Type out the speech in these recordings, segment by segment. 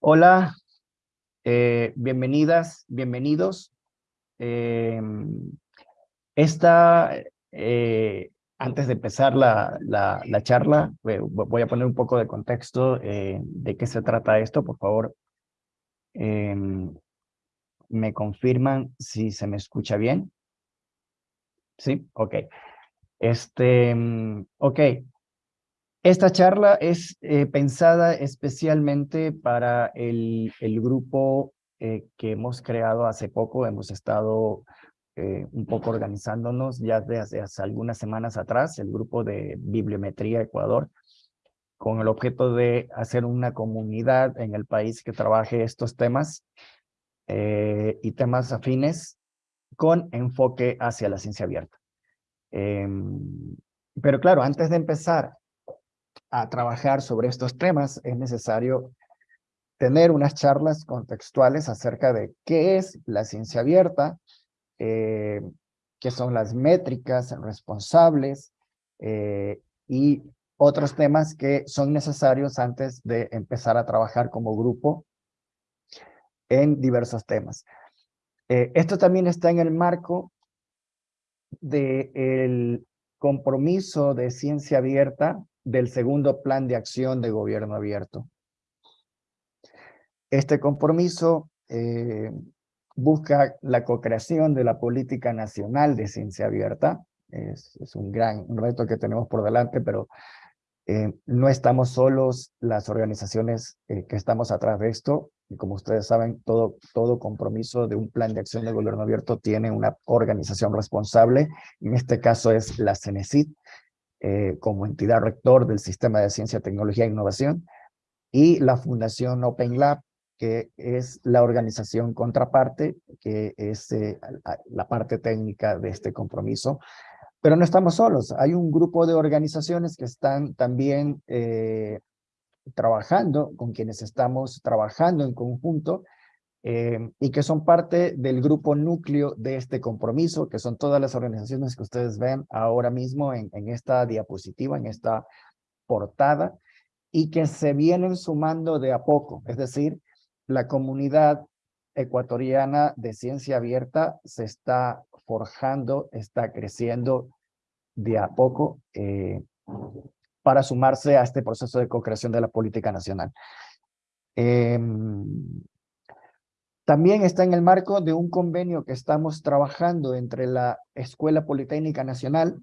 Hola, eh, bienvenidas, bienvenidos. Eh, esta, eh, antes de empezar la, la, la, charla, voy a poner un poco de contexto de qué se trata esto, por favor. ¿Me confirman si se me escucha bien? Sí, ok. Este, ok, esta charla es eh, pensada especialmente para el, el grupo eh, que hemos creado hace poco. Hemos estado eh, un poco organizándonos ya desde hace algunas semanas atrás, el grupo de Bibliometría Ecuador, con el objeto de hacer una comunidad en el país que trabaje estos temas y temas afines con enfoque hacia la ciencia abierta. Em, pero claro, antes de empezar a trabajar sobre estos temas, es necesario tener unas charlas contextuales acerca de qué es la ciencia abierta, eh, qué son las métricas responsables eh, y otros temas que son necesarios antes de empezar a trabajar como grupo en diversos temas. Eh, esto también está en el marco del compromiso de ciencia abierta del segundo plan de acción de gobierno abierto. Este compromiso eh, busca la co-creación de la política nacional de ciencia abierta. Es, un gran reto que tenemos por delante, pero eh, no estamos solos las organizaciones eh, que estamos atrás de esto. Y como ustedes saben, todo, todo compromiso de un plan de acción de gobierno abierto tiene una organización responsable. En este caso es la CENESID, eh, como entidad rector del Sistema de Ciencia, Tecnología e Innovación, y la Fundación Open Lab, que es la organización contraparte, que es eh, la parte técnica de este compromiso. Pero no estamos solos, hay un grupo de organizaciones que están también eh, trabajando, con quienes estamos trabajando en conjunto, eh, y que son parte del grupo núcleo de este compromiso, que son todas las organizaciones que ustedes ven ahora mismo en, en esta diapositiva, en esta portada, y que se vienen sumando de a poco, es decir, la comunidad ecuatoriana de ciencia abierta se está forjando, está creciendo de a poco eh, para sumarse a este proceso de co-creación de la política nacional. Eh, también está en el marco de un convenio que estamos trabajando entre la Escuela Politécnica Nacional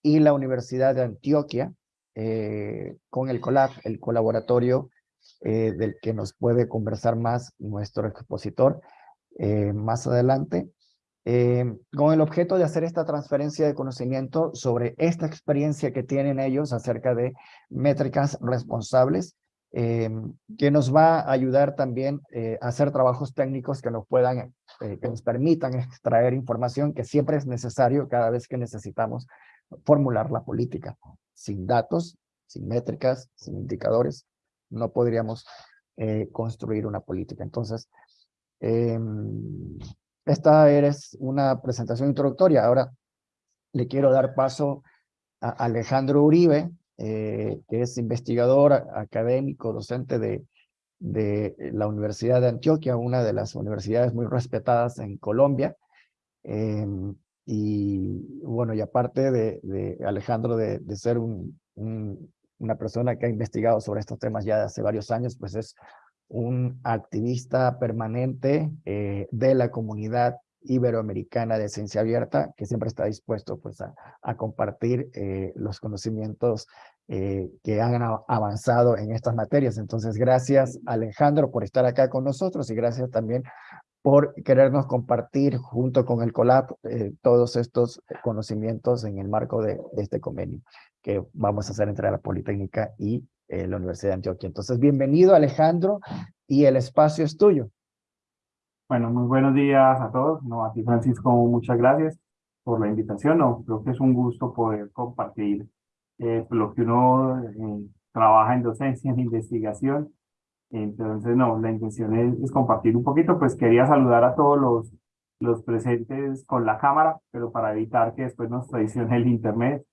y la Universidad de Antioquia, eh, con el COLAB, el colaboratorio eh, del que nos puede conversar más nuestro expositor eh, más adelante, con el objeto de hacer esta transferencia de conocimiento sobre esta experiencia que tienen ellos acerca de métricas responsables eh, que nos va a ayudar también eh, a hacer trabajos técnicos que nos puedan, eh, que nos permitan extraer información que siempre es necesario cada vez que necesitamos formular la política. Sin datos, sin métricas, sin indicadores, no podríamos construir una política. Entonces, em, esta es una presentación introductoria. Ahora le quiero dar paso a Alejandro Uribe, eh, que es investigador académico, docente de, de la Universidad de Antioquia, una de las universidades muy respetadas en Colombia. Em, y bueno, y aparte de, Alejandro de ser un, una persona que ha investigado sobre estos temas ya hace varios años, pues es un activista permanente eh, de la comunidad iberoamericana de ciencia abierta, que siempre está dispuesto pues, a, compartir eh, los conocimientos eh, que han avanzado en estas materias. Entonces, gracias Alejandro por estar acá con nosotros y gracias también por querernos compartir junto con el COLAP eh, todos estos conocimientos en el marco de, de, este convenio que vamos a hacer entre la Politécnica y la Universidad de Antioquia. Entonces, bienvenido Alejandro y el espacio es tuyo. Bueno, muy buenos días a todos. No, a ti Francisco, muchas gracias por la invitación. No, creo que es un gusto poder compartir eh, lo que uno eh, trabaja en docencia, en investigación, Entonces, no, la intención es, es, compartir un poquito, pues quería saludar a todos los, los presentes con la cámara, pero para evitar que después nos traicione el internet,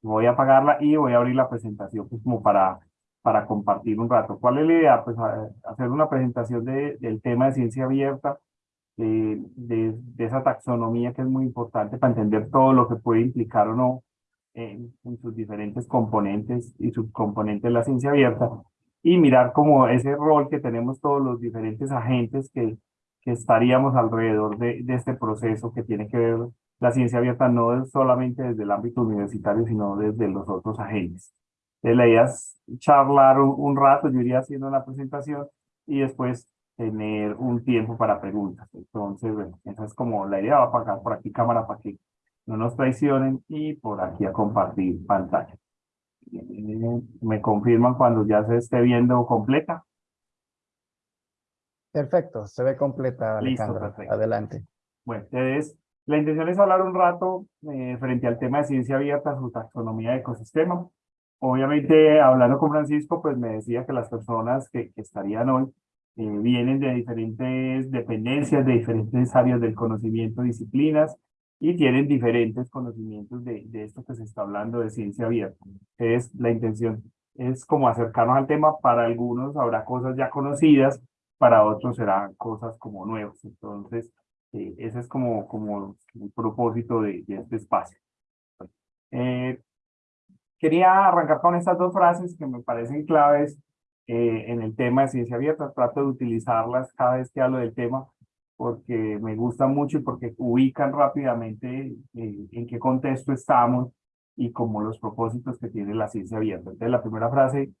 voy a apagarla y voy a abrir la presentación pues como para, para compartir un rato. ¿Cuál es la idea? Pues hacer una presentación de, del tema de ciencia abierta, de, de, de, esa taxonomía que es muy importante para entender todo lo que puede implicar o no en, en sus diferentes componentes y subcomponentes de la ciencia abierta y mirar como ese rol que tenemos todos los diferentes agentes que, que estaríamos alrededor de, de este proceso que tiene que ver la ciencia abierta no solamente desde el ámbito universitario, sino desde los otros agentes. Entonces, la idea es charlar un, un rato, yo iría haciendo la presentación y después tener un tiempo para preguntas. Entonces, bueno, esa es como la idea. Va a apagar por aquí cámara para que no nos traicionen y por aquí a compartir pantalla. Me confirman cuando ya se esté viendo completa. Perfecto, se ve completa, Alejandro. Adelante. Bueno, entonces, la intención es hablar un rato eh, frente al tema de ciencia abierta, su taxonomía de ecosistema. Obviamente, hablando con Francisco, pues me decía que las personas que, que estarían hoy eh, vienen de diferentes dependencias, de diferentes áreas del conocimiento, disciplinas, y tienen diferentes conocimientos de, de esto que se está hablando de ciencia abierta. Es la intención es como acercarnos al tema, para algunos habrá cosas ya conocidas, para otros serán cosas como nuevas. Entonces, eh, ese es como, como el propósito de, de este espacio. Eh, quería arrancar con estas dos frases que me parecen claves eh, en el tema de ciencia abierta. Trato de utilizarlas cada vez que hablo del tema porque me gusta mucho y porque ubican rápidamente eh, en qué contexto estamos y como los propósitos que tiene la ciencia abierta. Entonces, la primera frase,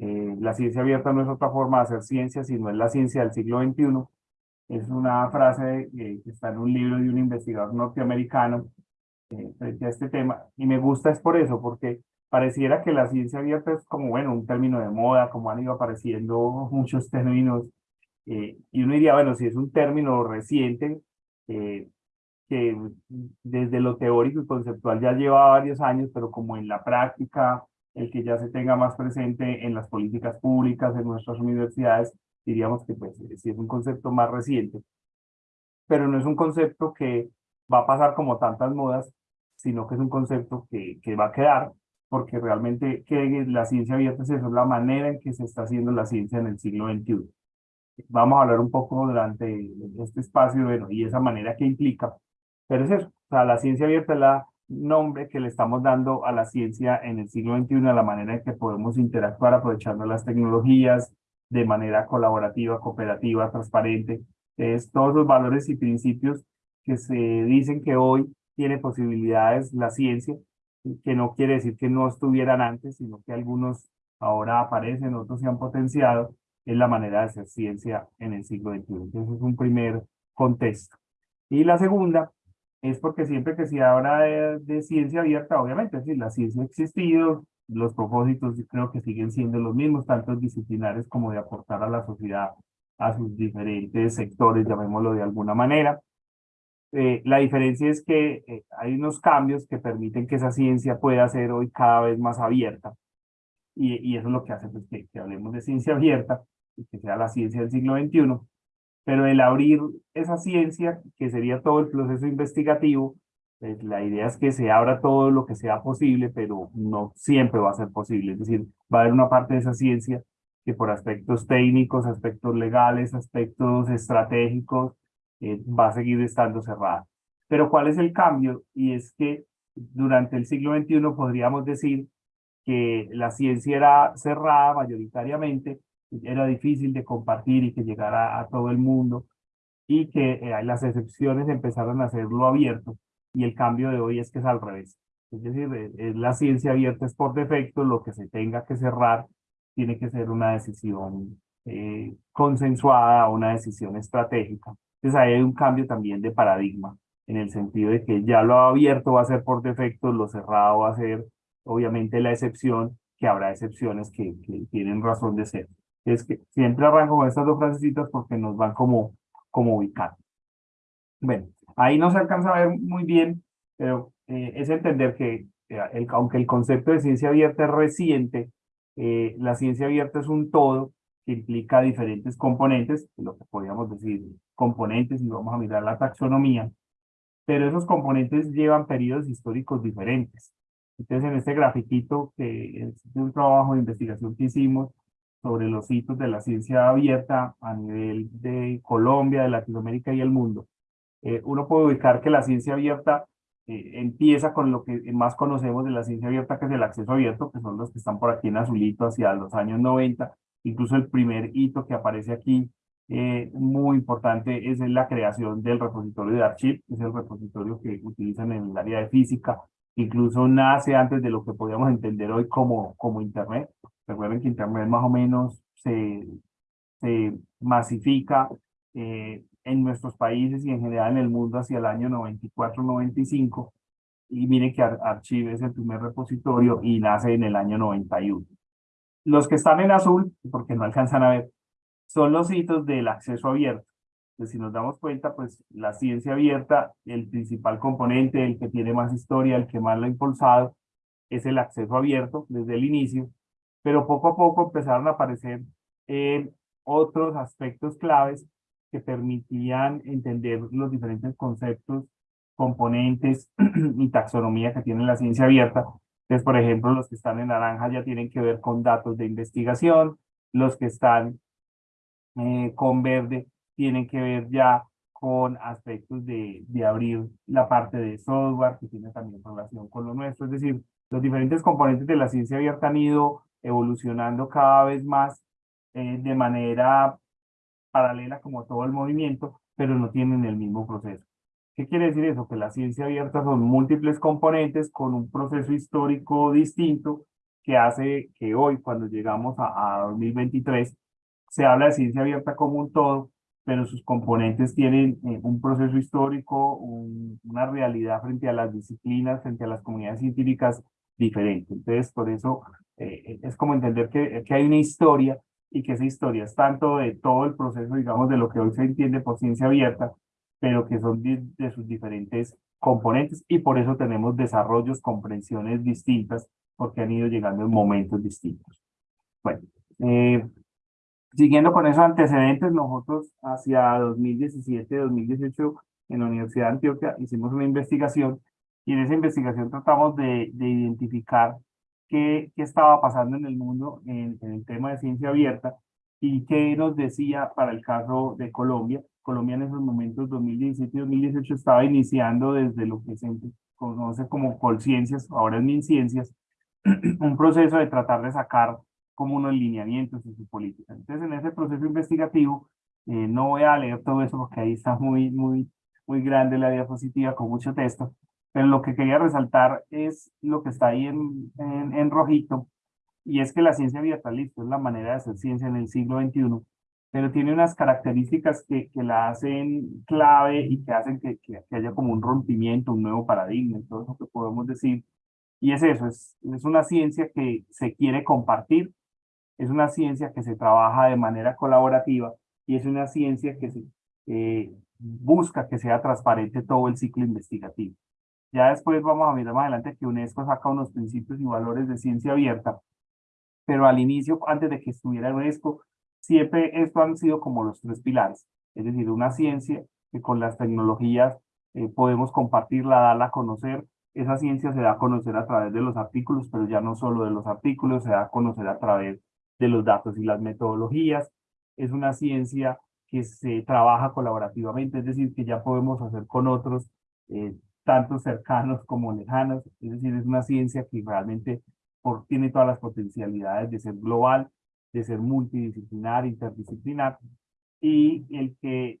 eh, la ciencia abierta no es otra forma de hacer ciencia, sino es la ciencia del siglo XXI. Es una frase eh, que está en un libro de un investigador norteamericano frente a este tema. Y me gusta es por eso, porque pareciera que la ciencia abierta es como, bueno, un término de moda, como han ido apareciendo muchos términos eh, y uno diría, bueno, si es un término reciente, eh, que desde lo teórico y conceptual ya lleva varios años, pero como en la práctica, el que ya se tenga más presente en las políticas públicas, en nuestras universidades, diríamos que pues sí es un concepto más reciente. Pero no es un concepto que va a pasar como tantas modas, sino que es un concepto que, que va a quedar, porque realmente que la ciencia abierta es eso, la manera en que se está haciendo la ciencia en el siglo XXI vamos a hablar un poco durante este espacio, bueno, y esa manera que implica. Pero es eso, o sea, la ciencia abierta es la nombre que le estamos dando a la ciencia en el siglo XXI, a la manera en que podemos interactuar aprovechando las tecnologías de manera colaborativa, cooperativa, transparente. Es todos los valores y principios que se dicen que hoy tiene posibilidades la ciencia, que no quiere decir que no estuvieran antes, sino que algunos ahora aparecen, otros se han potenciado, es la manera de hacer ciencia en el siglo XXI. Entonces es un primer contexto. Y la segunda es porque siempre que se habla de, ciencia abierta, obviamente, sí, la ciencia ha existido, los propósitos creo que siguen siendo los mismos, tanto disciplinares como de aportar a la sociedad a sus diferentes sectores, llamémoslo de alguna manera. Eh, la diferencia es que eh, hay unos cambios que permiten que esa ciencia pueda ser hoy cada vez más abierta. Y, y eso es lo que hace pues, que, que hablemos de ciencia abierta, que sea la ciencia del siglo XXI, pero el abrir esa ciencia, que sería todo el proceso investigativo, pues la idea es que se abra todo lo que sea posible, pero no siempre va a ser posible. Es decir, va a haber una parte de esa ciencia que por aspectos técnicos, aspectos legales, aspectos estratégicos, eh, va a seguir estando cerrada. Pero ¿cuál es el cambio? Y es que durante el siglo XXI podríamos decir que la ciencia era cerrada mayoritariamente, era difícil de compartir y que llegara a todo el mundo y que eh, las excepciones empezaron a hacerlo abierto y el cambio de hoy es que es al revés. Es decir, eh, es la ciencia abierta es por defecto, lo que se tenga que cerrar tiene que ser una decisión eh, consensuada, una decisión estratégica. Entonces ahí hay un cambio también de paradigma, en el sentido de que ya lo abierto va a ser por defecto, lo cerrado va a ser obviamente la excepción, que habrá excepciones que, que tienen razón de ser es que siempre arranco con estas dos frasecitas porque nos van como, como ubicando. Bueno, ahí no se alcanza a ver muy bien, pero eh, es entender que eh, aunque el concepto de ciencia abierta es reciente, eh, la ciencia abierta es un todo que implica diferentes componentes, lo que podríamos decir componentes, y vamos a mirar la taxonomía, pero esos componentes llevan periodos históricos diferentes. Entonces, en este grafiquito, que es un trabajo de investigación que hicimos sobre los hitos de la ciencia abierta a nivel de Colombia, de Latinoamérica y el mundo, eh, uno puede ubicar que la ciencia abierta eh, empieza con lo que más conocemos de la ciencia abierta, que es el acceso abierto, que son los que están por aquí en azulito hacia los años 90. Incluso el primer hito que aparece aquí, eh, muy importante, es la creación del repositorio de Archive, que es el repositorio que utilizan en el área de física. Incluso nace antes de lo que podríamos entender hoy como, como Internet. Recuerden que Internet más o menos se, se masifica eh, en nuestros países y en general en el mundo hacia el año 94-95. Y miren que Archive es el primer repositorio y nace en el año 91. Los que están en azul, porque no alcanzan a ver, son los hitos del acceso abierto. Pues si nos damos cuenta, pues la ciencia abierta, el principal componente, el que tiene más historia, el que más lo ha impulsado, es el acceso abierto desde el inicio, pero poco a poco empezaron a aparecer eh, otros aspectos claves que permitían entender los diferentes conceptos, componentes y taxonomía que tiene la ciencia abierta. Entonces, por ejemplo, los que están en naranja ya tienen que ver con datos de investigación, los que están eh, con verde tienen que ver ya con aspectos de, de abrir la parte de software que tiene también relación con lo nuestro. Es decir, los diferentes componentes de la ciencia abierta han ido evolucionando cada vez más eh, de manera paralela como todo el movimiento, pero no tienen el mismo proceso. ¿Qué quiere decir eso? Que la ciencia abierta son múltiples componentes con un proceso histórico distinto que hace que hoy, cuando llegamos a, 2023, se habla de ciencia abierta como un todo, pero sus componentes tienen eh, un proceso histórico, una realidad frente a las disciplinas, frente a las comunidades científicas diferente. Entonces, por eso eh, es como entender que, que hay una historia y que esa historia es tanto de todo el proceso, digamos, de lo que hoy se entiende por ciencia abierta, pero que son de, sus diferentes componentes y por eso tenemos desarrollos, comprensiones distintas, porque han ido llegando en momentos distintos. Bueno, eh, siguiendo con esos antecedentes, nosotros hacia 2017-2018 en la Universidad de Antioquia hicimos una investigación y en esa investigación tratamos de, de identificar qué, estaba pasando en el mundo en, el tema de ciencia abierta y qué nos decía para el caso de Colombia. Colombia en esos momentos, 2017 y 2018, estaba iniciando desde lo que se conoce como Colciencias, ahora es MinCiencias, un proceso de tratar de sacar como unos lineamientos en su política. Entonces, en ese proceso investigativo, eh, no voy a leer todo eso porque ahí está muy, muy, muy grande la diapositiva con mucho texto, pero lo que quería resaltar es lo que está ahí en, en, rojito, y es que la ciencia abierta, listo, es la manera de hacer ciencia en el siglo XXI, pero tiene unas características que, que la hacen clave y que hacen que, que, haya como un rompimiento, un nuevo paradigma, todo eso que podemos decir. Y es eso, es, es una ciencia que se quiere compartir, es una ciencia que se trabaja de manera colaborativa y es una ciencia que busca que sea transparente todo el ciclo investigativo. Ya después vamos a mirar más adelante que UNESCO saca unos principios y valores de ciencia abierta, pero al inicio, antes de que estuviera UNESCO, siempre esto han sido como los tres pilares, es decir, una ciencia que con las tecnologías eh, podemos compartirla, darla a conocer, esa ciencia se da a conocer a través de los artículos, pero ya no solo de los artículos, se da a conocer a través de los datos y las metodologías, es una ciencia que se trabaja colaborativamente, es decir, que ya podemos hacer con otros eh, tanto cercanos como lejanos, es decir, es una ciencia que realmente tiene todas las potencialidades de ser global, de ser multidisciplinar, interdisciplinar, y el que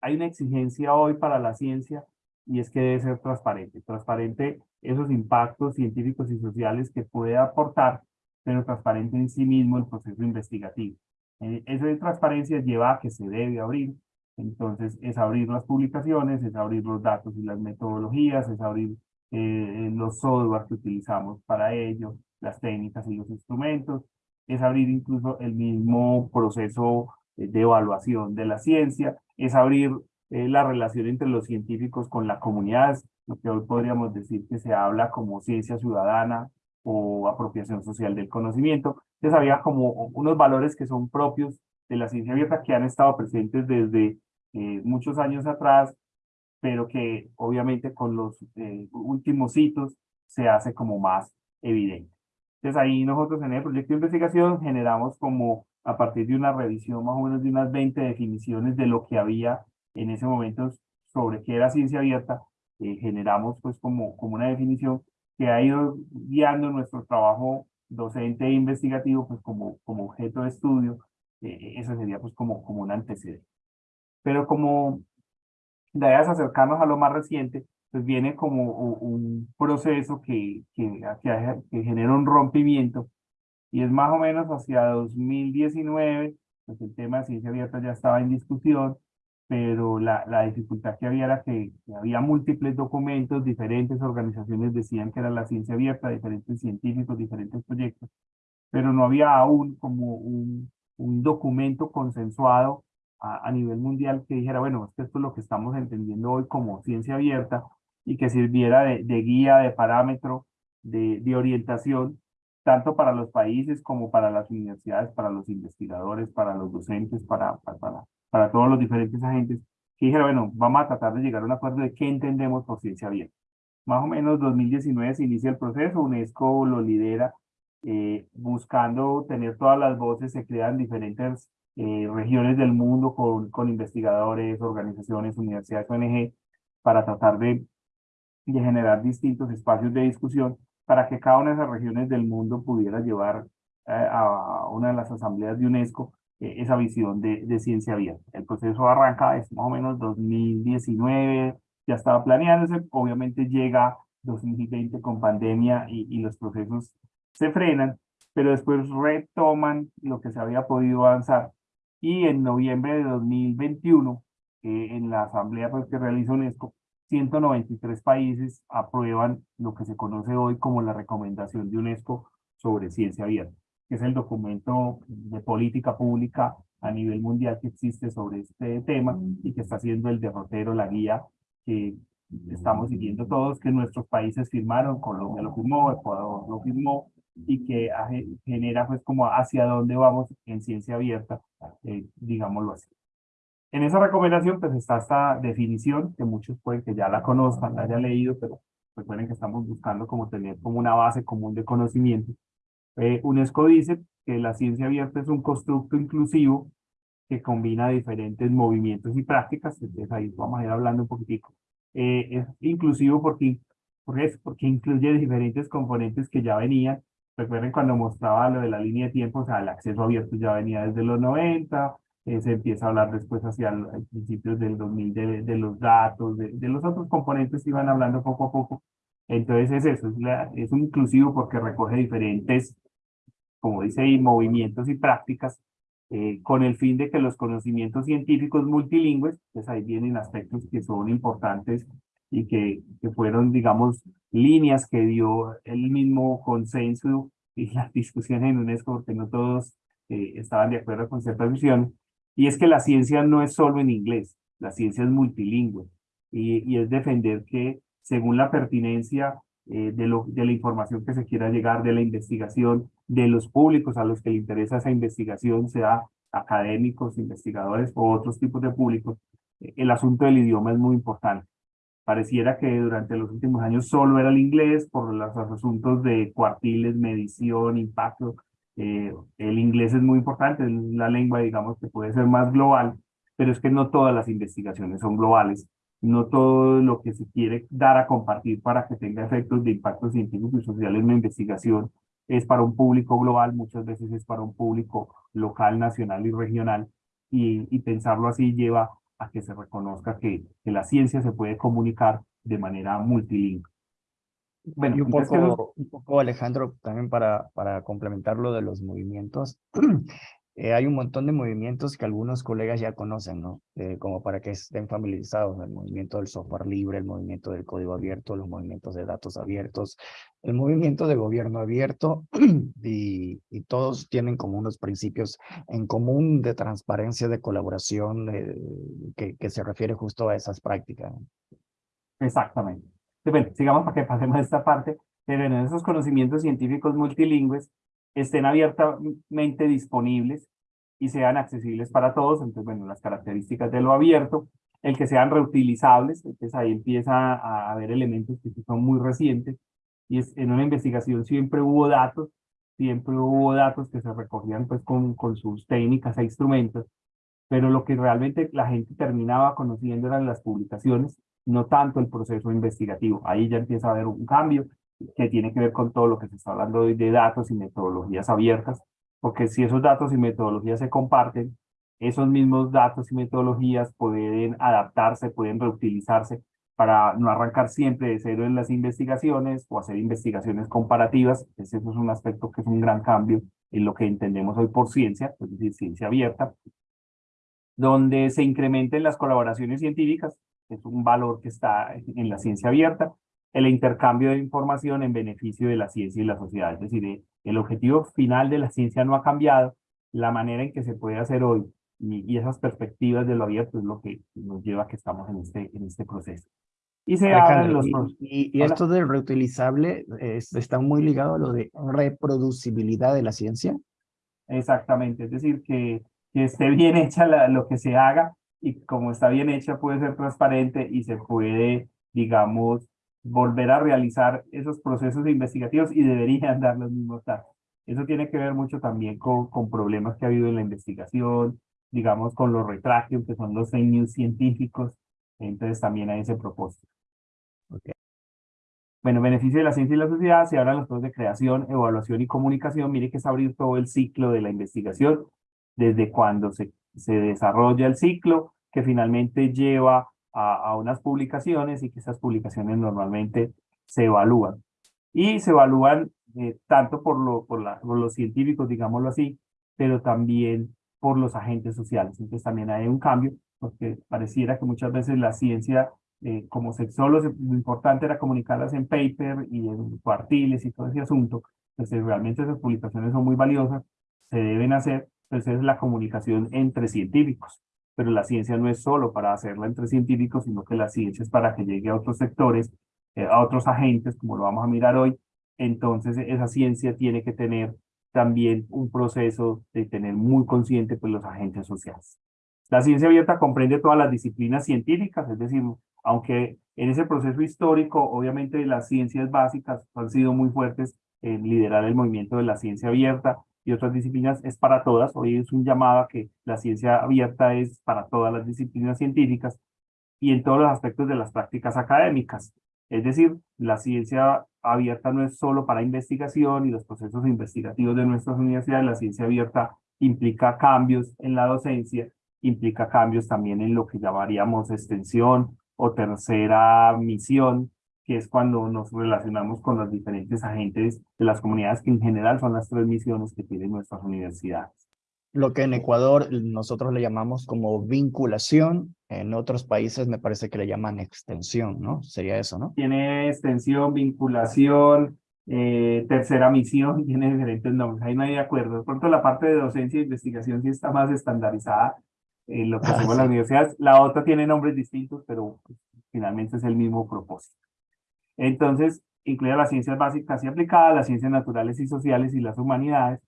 hay una exigencia hoy para la ciencia y es que debe ser transparente, transparente esos impactos científicos y sociales que puede aportar, pero transparente en sí mismo el proceso investigativo. Eh, esa transparencia lleva a que se debe abrir entonces, es abrir las publicaciones, es abrir los datos y las metodologías, es abrir eh, los software que utilizamos para ello, las técnicas y los instrumentos, es abrir incluso el mismo proceso de evaluación de la ciencia, es abrir eh, la relación entre los científicos con la comunidad, lo que hoy podríamos decir que se habla como ciencia ciudadana o apropiación social del conocimiento. Entonces había como unos valores que son propios de la ciencia abierta que han estado presentes desde eh, muchos años atrás, pero que obviamente con los eh, últimos hitos se hace como más evidente. Entonces ahí nosotros en el proyecto de investigación generamos como a partir de una revisión más o menos de unas 20 definiciones de lo que había en ese momento sobre qué era ciencia abierta, eh, generamos pues como, como una definición que ha ido guiando nuestro trabajo docente e investigativo pues como, como objeto de estudio, eh, sería pues como, como un antecedente. Pero como de acercarnos a lo más reciente, pues viene como un proceso que, que, que, que genera un rompimiento y es más o menos hacia 2019, pues el tema de ciencia abierta ya estaba en discusión, pero la, la dificultad que había era que, había múltiples documentos, diferentes organizaciones decían que era la ciencia abierta, diferentes científicos, diferentes proyectos, pero no había aún como un, un documento consensuado a, nivel mundial que dijera, bueno, esto es lo que estamos entendiendo hoy como ciencia abierta y que sirviera de, guía, de parámetro, de, de orientación, tanto para los países como para las universidades, para los investigadores, para los docentes, para, para, para todos los diferentes agentes, que dijera, bueno, vamos a tratar de llegar a un acuerdo de qué entendemos por ciencia abierta. Más o menos 2019 se inicia el proceso, UNESCO lo lidera, eh, buscando tener todas las voces, se crean diferentes eh, regiones del mundo con, con investigadores, organizaciones, universidades, ONG, para tratar de, de generar distintos espacios de discusión para que cada una de esas regiones del mundo pudiera llevar eh, a una de las asambleas de UNESCO eh, esa visión de, de, ciencia abierta. El proceso arranca, es más o menos 2019, ya estaba planeándose, obviamente llega 2020 con pandemia y, y los procesos se frenan, pero después retoman lo que se había podido avanzar. Y en noviembre de 2021, eh, en la asamblea pues, que realiza UNESCO, 193 países aprueban lo que se conoce hoy como la recomendación de UNESCO sobre ciencia abierta que es el documento de política pública a nivel mundial que existe sobre este tema y que está siendo el derrotero, la guía que estamos siguiendo todos, que nuestros países firmaron, Colombia lo firmó, Ecuador lo firmó, y que genera pues como hacia dónde vamos en ciencia abierta, eh, digámoslo así. En esa recomendación pues está esta definición, que muchos pueden que ya la conozcan, la hayan leído, pero recuerden que estamos buscando como tener como una base común de conocimiento eh, UNESCO dice que la ciencia abierta es un constructo inclusivo que combina diferentes movimientos y prácticas, entonces ahí vamos a ir hablando un poquitico. Eh, es inclusivo porque, porque, porque incluye diferentes componentes que ya venían. Recuerden cuando mostraba lo de la línea de tiempo, o sea, el acceso abierto ya venía desde los 90, eh, se empieza a hablar después hacia el, principios del 2000 de, de los datos, de, de, los otros componentes iban hablando poco a poco. Entonces es eso, es, es un inclusivo porque recoge diferentes como dice ahí, movimientos y prácticas, eh, con el fin de que los conocimientos científicos multilingües, pues ahí vienen aspectos que son importantes y que, que fueron, digamos, líneas que dio el mismo consenso y las discusiones en UNESCO, porque no todos eh, estaban de acuerdo con ciertas visiones, y es que la ciencia no es solo en inglés, la ciencia es multilingüe, y, y es defender que según la pertinencia eh, de, lo, de la información que se quiera llegar, de la investigación, de los públicos a los que le interesa esa investigación, sea académicos, investigadores o otros tipos de públicos, eh, el asunto del idioma es muy importante. Pareciera que durante los últimos años solo era el inglés por los asuntos de cuartiles, medición, impacto. Eh, el inglés es muy importante, es la lengua, digamos, que puede ser más global, pero es que no todas las investigaciones son globales no todo lo que se quiere dar a compartir para que tenga efectos de impacto científico y social en la investigación es para un público global, muchas veces es para un público local, nacional y regional, y, y pensarlo así lleva a que se reconozca que, que, la ciencia se puede comunicar de manera multilingüe. Bueno, y un poco, un poco, Alejandro, también para, para complementar lo de los movimientos, Eh, hay un montón de movimientos que algunos colegas ya conocen, ¿no? Eh, como para que estén familiarizados, el movimiento del software libre, el movimiento del código abierto, los movimientos de datos abiertos, el movimiento de gobierno abierto, y, y todos tienen como unos principios en común de transparencia, de colaboración, eh, que, que, se refiere justo a esas prácticas. Exactamente. Bueno, sigamos para que pasemos a esta parte, pero en esos conocimientos científicos multilingües, estén abiertamente disponibles y sean accesibles para todos. Entonces, bueno, las características de lo abierto, el que sean reutilizables, entonces ahí empieza a haber elementos que son muy recientes, y es, en una investigación siempre hubo datos, siempre hubo datos que se recogían pues con, con sus técnicas e instrumentos, pero lo que realmente la gente terminaba conociendo eran las publicaciones, no tanto el proceso investigativo. Ahí ya empieza a haber un cambio que tiene que ver con todo lo que se está hablando hoy de datos y metodologías abiertas, porque si esos datos y metodologías se comparten, esos mismos datos y metodologías pueden adaptarse, pueden reutilizarse para no arrancar siempre de cero en las investigaciones o hacer investigaciones comparativas. Ese es un aspecto que es un gran cambio en lo que entendemos hoy por ciencia, es decir, ciencia abierta, donde se incrementen las colaboraciones científicas, es un valor que está en la ciencia abierta, el intercambio de información en beneficio de la ciencia y la sociedad, es decir, el objetivo final de la ciencia no ha cambiado, la manera en que se puede hacer hoy y, esas perspectivas de lo abierto es lo que nos lleva a que estamos en este, en este proceso. Y se los... Y, esto del reutilizable está muy ligado a lo de reproducibilidad de la ciencia. Exactamente, es decir, que, que esté bien hecha lo que se haga y como está bien hecha puede ser transparente y se puede, digamos, volver a realizar esos procesos investigativos y deberían dar los mismos datos. Eso tiene que ver mucho también con, con problemas que ha habido en la investigación, digamos, con los retragios, que son los fake científicos. Entonces también hay ese propósito. Okay. Bueno, beneficio de la ciencia y la sociedad, se hablan los dos de creación, evaluación y comunicación. Mire que es abrir todo el ciclo de la investigación, desde cuando se, se desarrolla el ciclo, que finalmente lleva a, unas publicaciones y que esas publicaciones normalmente se evalúan. Y se evalúan eh, tanto por, lo, por, los científicos, digámoslo así, pero también por los agentes sociales. Entonces también hay un cambio, porque pareciera que muchas veces la ciencia, eh, como sexólogos, lo importante era comunicarlas en paper y en cuartiles y todo ese asunto. Entonces realmente esas publicaciones son muy valiosas, se deben hacer, entonces es la comunicación entre científicos. Pero la ciencia no es solo para hacerla entre científicos, sino que la ciencia es para que llegue a otros sectores, eh, a otros agentes, como lo vamos a mirar hoy. Entonces esa ciencia tiene que tener también un proceso de tener muy consciente pues, los agentes sociales. La ciencia abierta comprende todas las disciplinas científicas, es decir, aunque en ese proceso histórico, obviamente las ciencias básicas han sido muy fuertes en liderar el movimiento de la ciencia abierta y otras disciplinas, es para todas. Hoy es un llamado que la ciencia abierta es para todas las disciplinas científicas y en todos los aspectos de las prácticas académicas. Es decir, la ciencia abierta no es solo para investigación y los procesos investigativos de nuestras universidades, la ciencia abierta implica cambios en la docencia, implica cambios también en lo que llamaríamos extensión o tercera misión, que es cuando nos relacionamos con los diferentes agentes de las comunidades, que en general son las tres misiones que tienen nuestras universidades lo que en Ecuador nosotros le llamamos como vinculación, en otros países me parece que le llaman extensión, ¿no? Sería eso, ¿no? Tiene extensión, vinculación, eh, tercera misión, tiene diferentes nombres, ahí no hay de acuerdo. De pronto la parte de docencia e investigación sí está más estandarizada en lo que ah, hacemos en las universidades. La otra tiene nombres distintos, pero finalmente es el mismo propósito. Entonces, incluye las ciencias básicas y aplicadas, las ciencias naturales y sociales y las humanidades,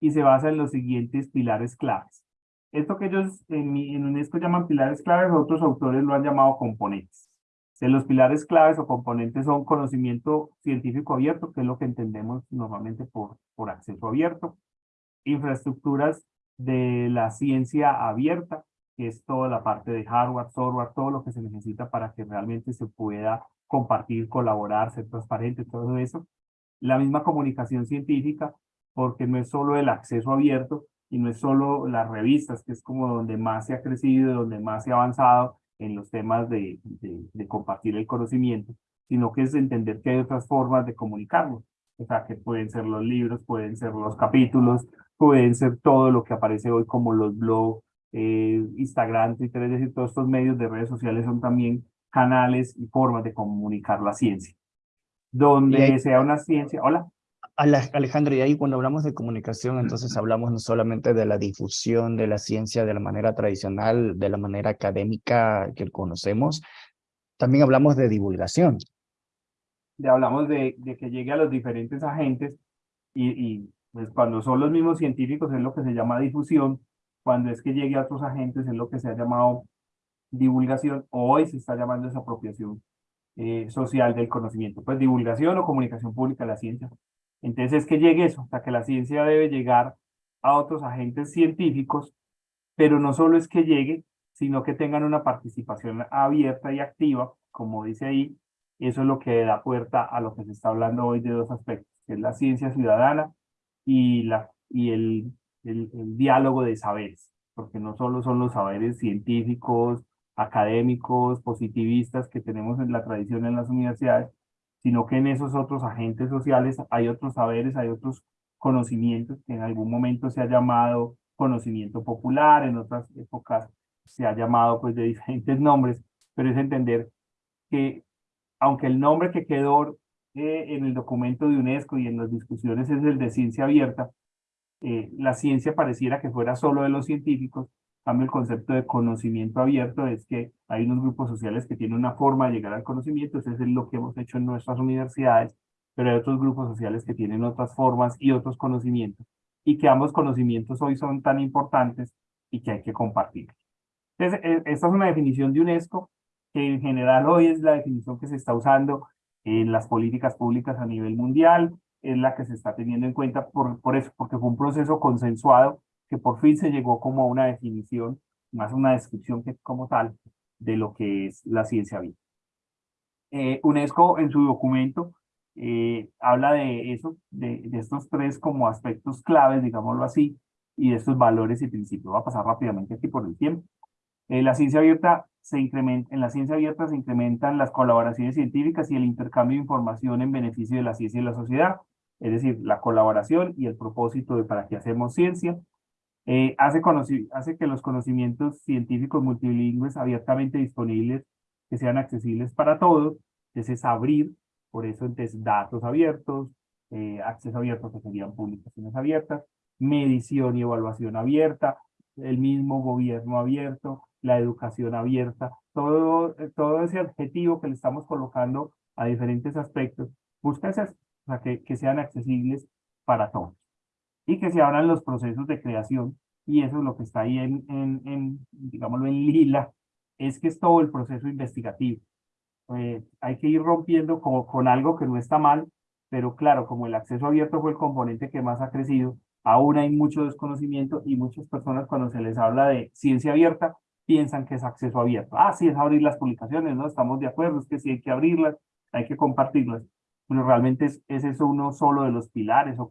y se basa en los siguientes pilares claves. Esto que ellos en, en UNESCO llaman pilares claves, otros autores lo han llamado componentes. Los pilares claves o componentes son conocimiento científico abierto, que es lo que entendemos normalmente por, por acceso abierto, infraestructuras de la ciencia abierta, que es toda la parte de hardware, software, todo lo que se necesita para que realmente se pueda compartir, colaborar, ser transparente, todo eso. La misma comunicación científica, porque no es solo el acceso abierto y no es solo las revistas, que es como donde más se ha crecido, donde más se ha avanzado en los temas de, de, compartir el conocimiento, sino que es entender que hay otras formas de comunicarlo. O sea, que pueden ser los libros, pueden ser los capítulos, pueden ser todo lo que aparece hoy como los blogs, eh, Instagram, Twitter, es decir, todos estos medios de redes sociales son también canales y formas de comunicar la ciencia. Donde sea una ciencia... Hola. Alejandro, y ahí cuando hablamos de comunicación, entonces hablamos no solamente de la difusión de la ciencia de la manera tradicional, de la manera académica que conocemos, también hablamos de divulgación. hablamos de, de, que llegue a los diferentes agentes y, y, Pues cuando son los mismos científicos es lo que se llama difusión, cuando es que llegue a otros agentes es lo que se ha llamado divulgación, o hoy se está llamando esa apropiación eh, social del conocimiento, pues divulgación o comunicación pública de la ciencia. Entonces es que llegue eso, sea que la ciencia debe llegar a otros agentes científicos, pero no solo es que llegue, sino que tengan una participación abierta y activa, como dice ahí, eso es lo que da puerta a lo que se está hablando hoy de dos aspectos, que es la ciencia ciudadana y, la, y el, el, diálogo de saberes, porque no solo son los saberes científicos, académicos, positivistas que tenemos en la tradición en las universidades, sino que en esos otros agentes sociales hay otros saberes, hay otros conocimientos que en algún momento se ha llamado conocimiento popular, en otras épocas se ha llamado pues de diferentes nombres, pero es entender que aunque el nombre que quedó eh, en el documento de UNESCO y en las discusiones es el de ciencia abierta, eh, la ciencia pareciera que fuera solo de los científicos, el concepto de conocimiento abierto es que hay unos grupos sociales que tienen una forma de llegar al conocimiento, eso es lo que hemos hecho en nuestras universidades, pero hay otros grupos sociales que tienen otras formas y otros conocimientos, y que ambos conocimientos hoy son tan importantes y que hay que compartir. Entonces, e, esta es una definición de UNESCO que en general hoy es la definición que se está usando en las políticas públicas a nivel mundial, es la que se está teniendo en cuenta por eso, porque fue un proceso consensuado que por fin se llegó como a una definición, más una descripción que como tal, de lo que es la ciencia viva. Eh, UNESCO en su documento eh, habla de eso, de, estos tres como aspectos claves, digámoslo así, y de estos valores y principios. Va a pasar rápidamente aquí por el tiempo. Eh, la ciencia abierta se incrementa, en la ciencia abierta se incrementan las colaboraciones científicas y el intercambio de información en beneficio de la ciencia y la sociedad, es decir, la colaboración y el propósito de para qué hacemos ciencia. Eh, hace, que los conocimientos científicos multilingües abiertamente disponibles, que sean accesibles para todos, es abrir, por eso entonces datos abiertos, eh, acceso abierto que serían publicaciones abiertas, medición y evaluación abierta, el mismo gobierno abierto, la educación abierta, todo, todo ese objetivo que le estamos colocando a diferentes aspectos, busca ese, o que, que sean accesibles para todos y que se abran los procesos de creación y eso es lo que está ahí en, en, en digámoslo, en lila, es que es todo el proceso investigativo. Eh, hay que ir rompiendo con, con algo que no está mal, pero claro, como el acceso abierto fue el componente que más ha crecido, aún hay mucho desconocimiento y muchas personas cuando se les habla de ciencia abierta, piensan que es acceso abierto. Ah, sí, es abrir las publicaciones, ¿no? Estamos de acuerdo, es que sí hay que abrirlas, hay que compartirlas. Pero realmente es, es eso uno solo de los pilares o,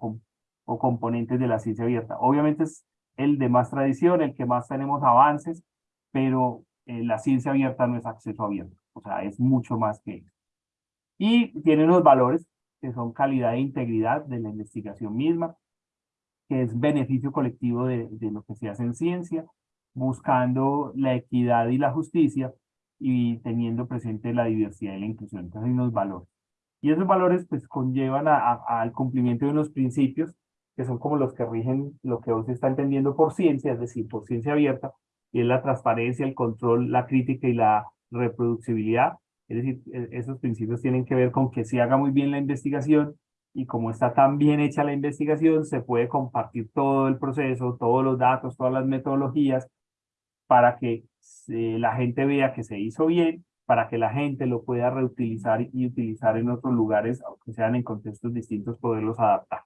o componentes de la ciencia abierta. Obviamente es el de más tradición, el que más tenemos avances, pero eh, la ciencia abierta no es acceso abierto, o sea, es mucho más que eso. Y tiene unos valores que son calidad e integridad de la investigación misma, que es beneficio colectivo de, de lo que se hace en ciencia, buscando la equidad y la justicia y teniendo presente la diversidad y la inclusión. Entonces hay unos valores. Y esos valores pues conllevan al cumplimiento de unos principios que son como los que rigen lo que hoy se está entendiendo por ciencia, es decir, por ciencia abierta, y es la transparencia, el control, la crítica y la reproducibilidad. Es decir, e, esos principios tienen que ver con que se haga muy bien la investigación y como está tan bien hecha la investigación, se puede compartir todo el proceso, todos los datos, todas las metodologías para que la gente vea que se hizo bien, para que la gente lo pueda reutilizar y utilizar en otros lugares, aunque sean en contextos distintos, poderlos adaptar.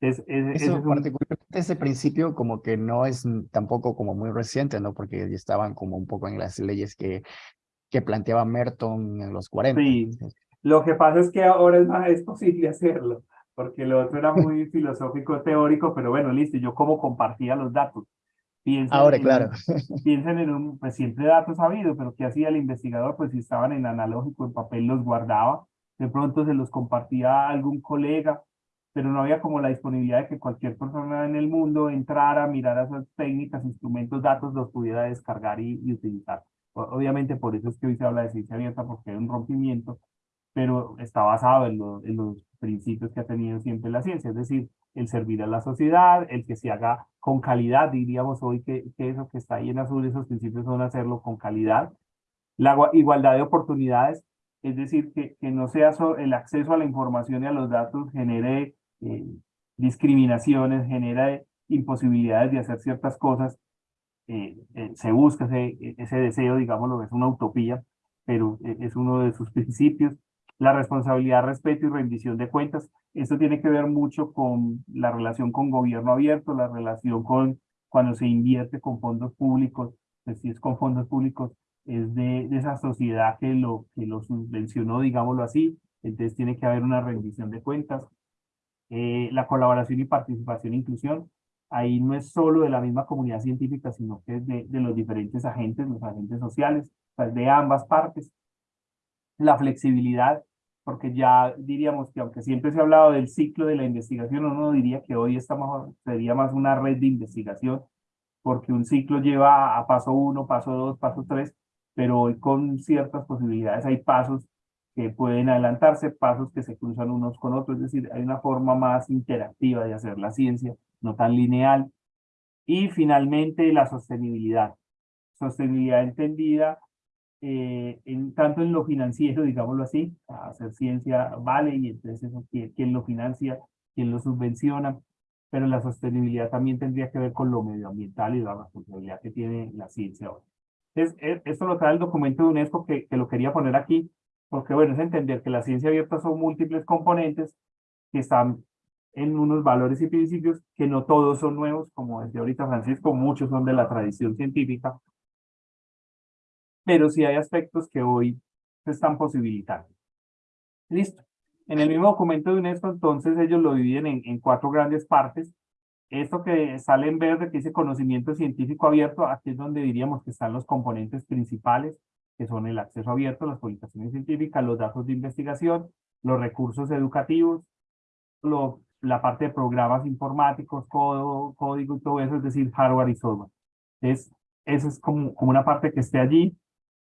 Es, Eso, particularmente ese principio como que no es tampoco como muy reciente, ¿no? Porque ya estaban como un poco en las leyes que, que planteaba Merton en los 40. Sí, lo que pasa es que ahora es más es posible hacerlo, porque lo otro era muy filosófico, teórico, pero bueno, listo, yo como compartía los datos. Piensen Ahora, claro. piensen en un, pues siempre datos habido, pero ¿qué hacía el investigador? Pues si estaban en analógico, en papel, los guardaba, de pronto se los compartía a algún colega, pero no había como la disponibilidad de que cualquier persona en el mundo entrara, mirara esas técnicas, instrumentos, datos, los pudiera descargar y, utilizar. Obviamente por eso es que hoy se habla de ciencia abierta, porque hay un rompimiento, pero está basado en, en los principios que ha tenido siempre la ciencia, es decir, el servir a la sociedad, el que se haga con calidad, diríamos hoy que, que eso que está ahí en azul, esos principios son hacerlo con calidad. La igualdad de oportunidades, es decir, que, que no sea el acceso a la información y a los datos genere eh, discriminaciones, genera imposibilidades de hacer ciertas cosas, eh, eh, se busca ese, ese deseo, digámoslo, es una utopía, pero eh, es uno de sus principios. La responsabilidad, respeto y rendición de cuentas. Esto tiene que ver mucho con la relación con gobierno abierto, la relación con cuando se invierte con fondos públicos, pues si es con fondos públicos, es de, esa sociedad que lo, que lo subvencionó, digámoslo así, entonces tiene que haber una rendición de cuentas. La colaboración y participación e inclusión, ahí no es solo de la misma comunidad científica, sino que es de, los diferentes agentes, los agentes sociales, pues de ambas partes. La flexibilidad, porque ya diríamos que aunque siempre se ha hablado del ciclo de la investigación, uno diría que hoy estamos, sería más una red de investigación, porque un ciclo lleva a paso uno, paso dos, paso tres, pero hoy con ciertas posibilidades hay pasos que pueden adelantarse, pasos que se cruzan unos con otros, es decir, hay una forma más interactiva de hacer la ciencia, no tan lineal. Y finalmente la sostenibilidad. Sostenibilidad entendida eh, en, tanto en lo financiero, digámoslo así, hacer ciencia vale y entonces eso, ¿quién, lo financia, quién lo subvenciona, pero la sostenibilidad también tendría que ver con lo medioambiental y la responsabilidad que tiene la ciencia hoy. Entonces, esto lo trae el documento de UNESCO que, que lo quería poner aquí, porque bueno, es entender que la ciencia abierta son múltiples componentes que están en unos valores y principios que no todos son nuevos, como decía ahorita Francisco, muchos son de la tradición científica, pero sí hay aspectos que hoy se están posibilitando. Listo. En el mismo documento de UNESCO, entonces, ellos lo dividen en, en cuatro grandes partes. Esto que sale en verde, que dice conocimiento científico abierto, aquí es donde diríamos que están los componentes principales, que son el acceso abierto, las publicaciones científicas, los datos de investigación, los recursos educativos, lo, la parte de programas informáticos, código y todo eso, es decir, hardware y software. Entonces, eso es como, como una parte que esté allí.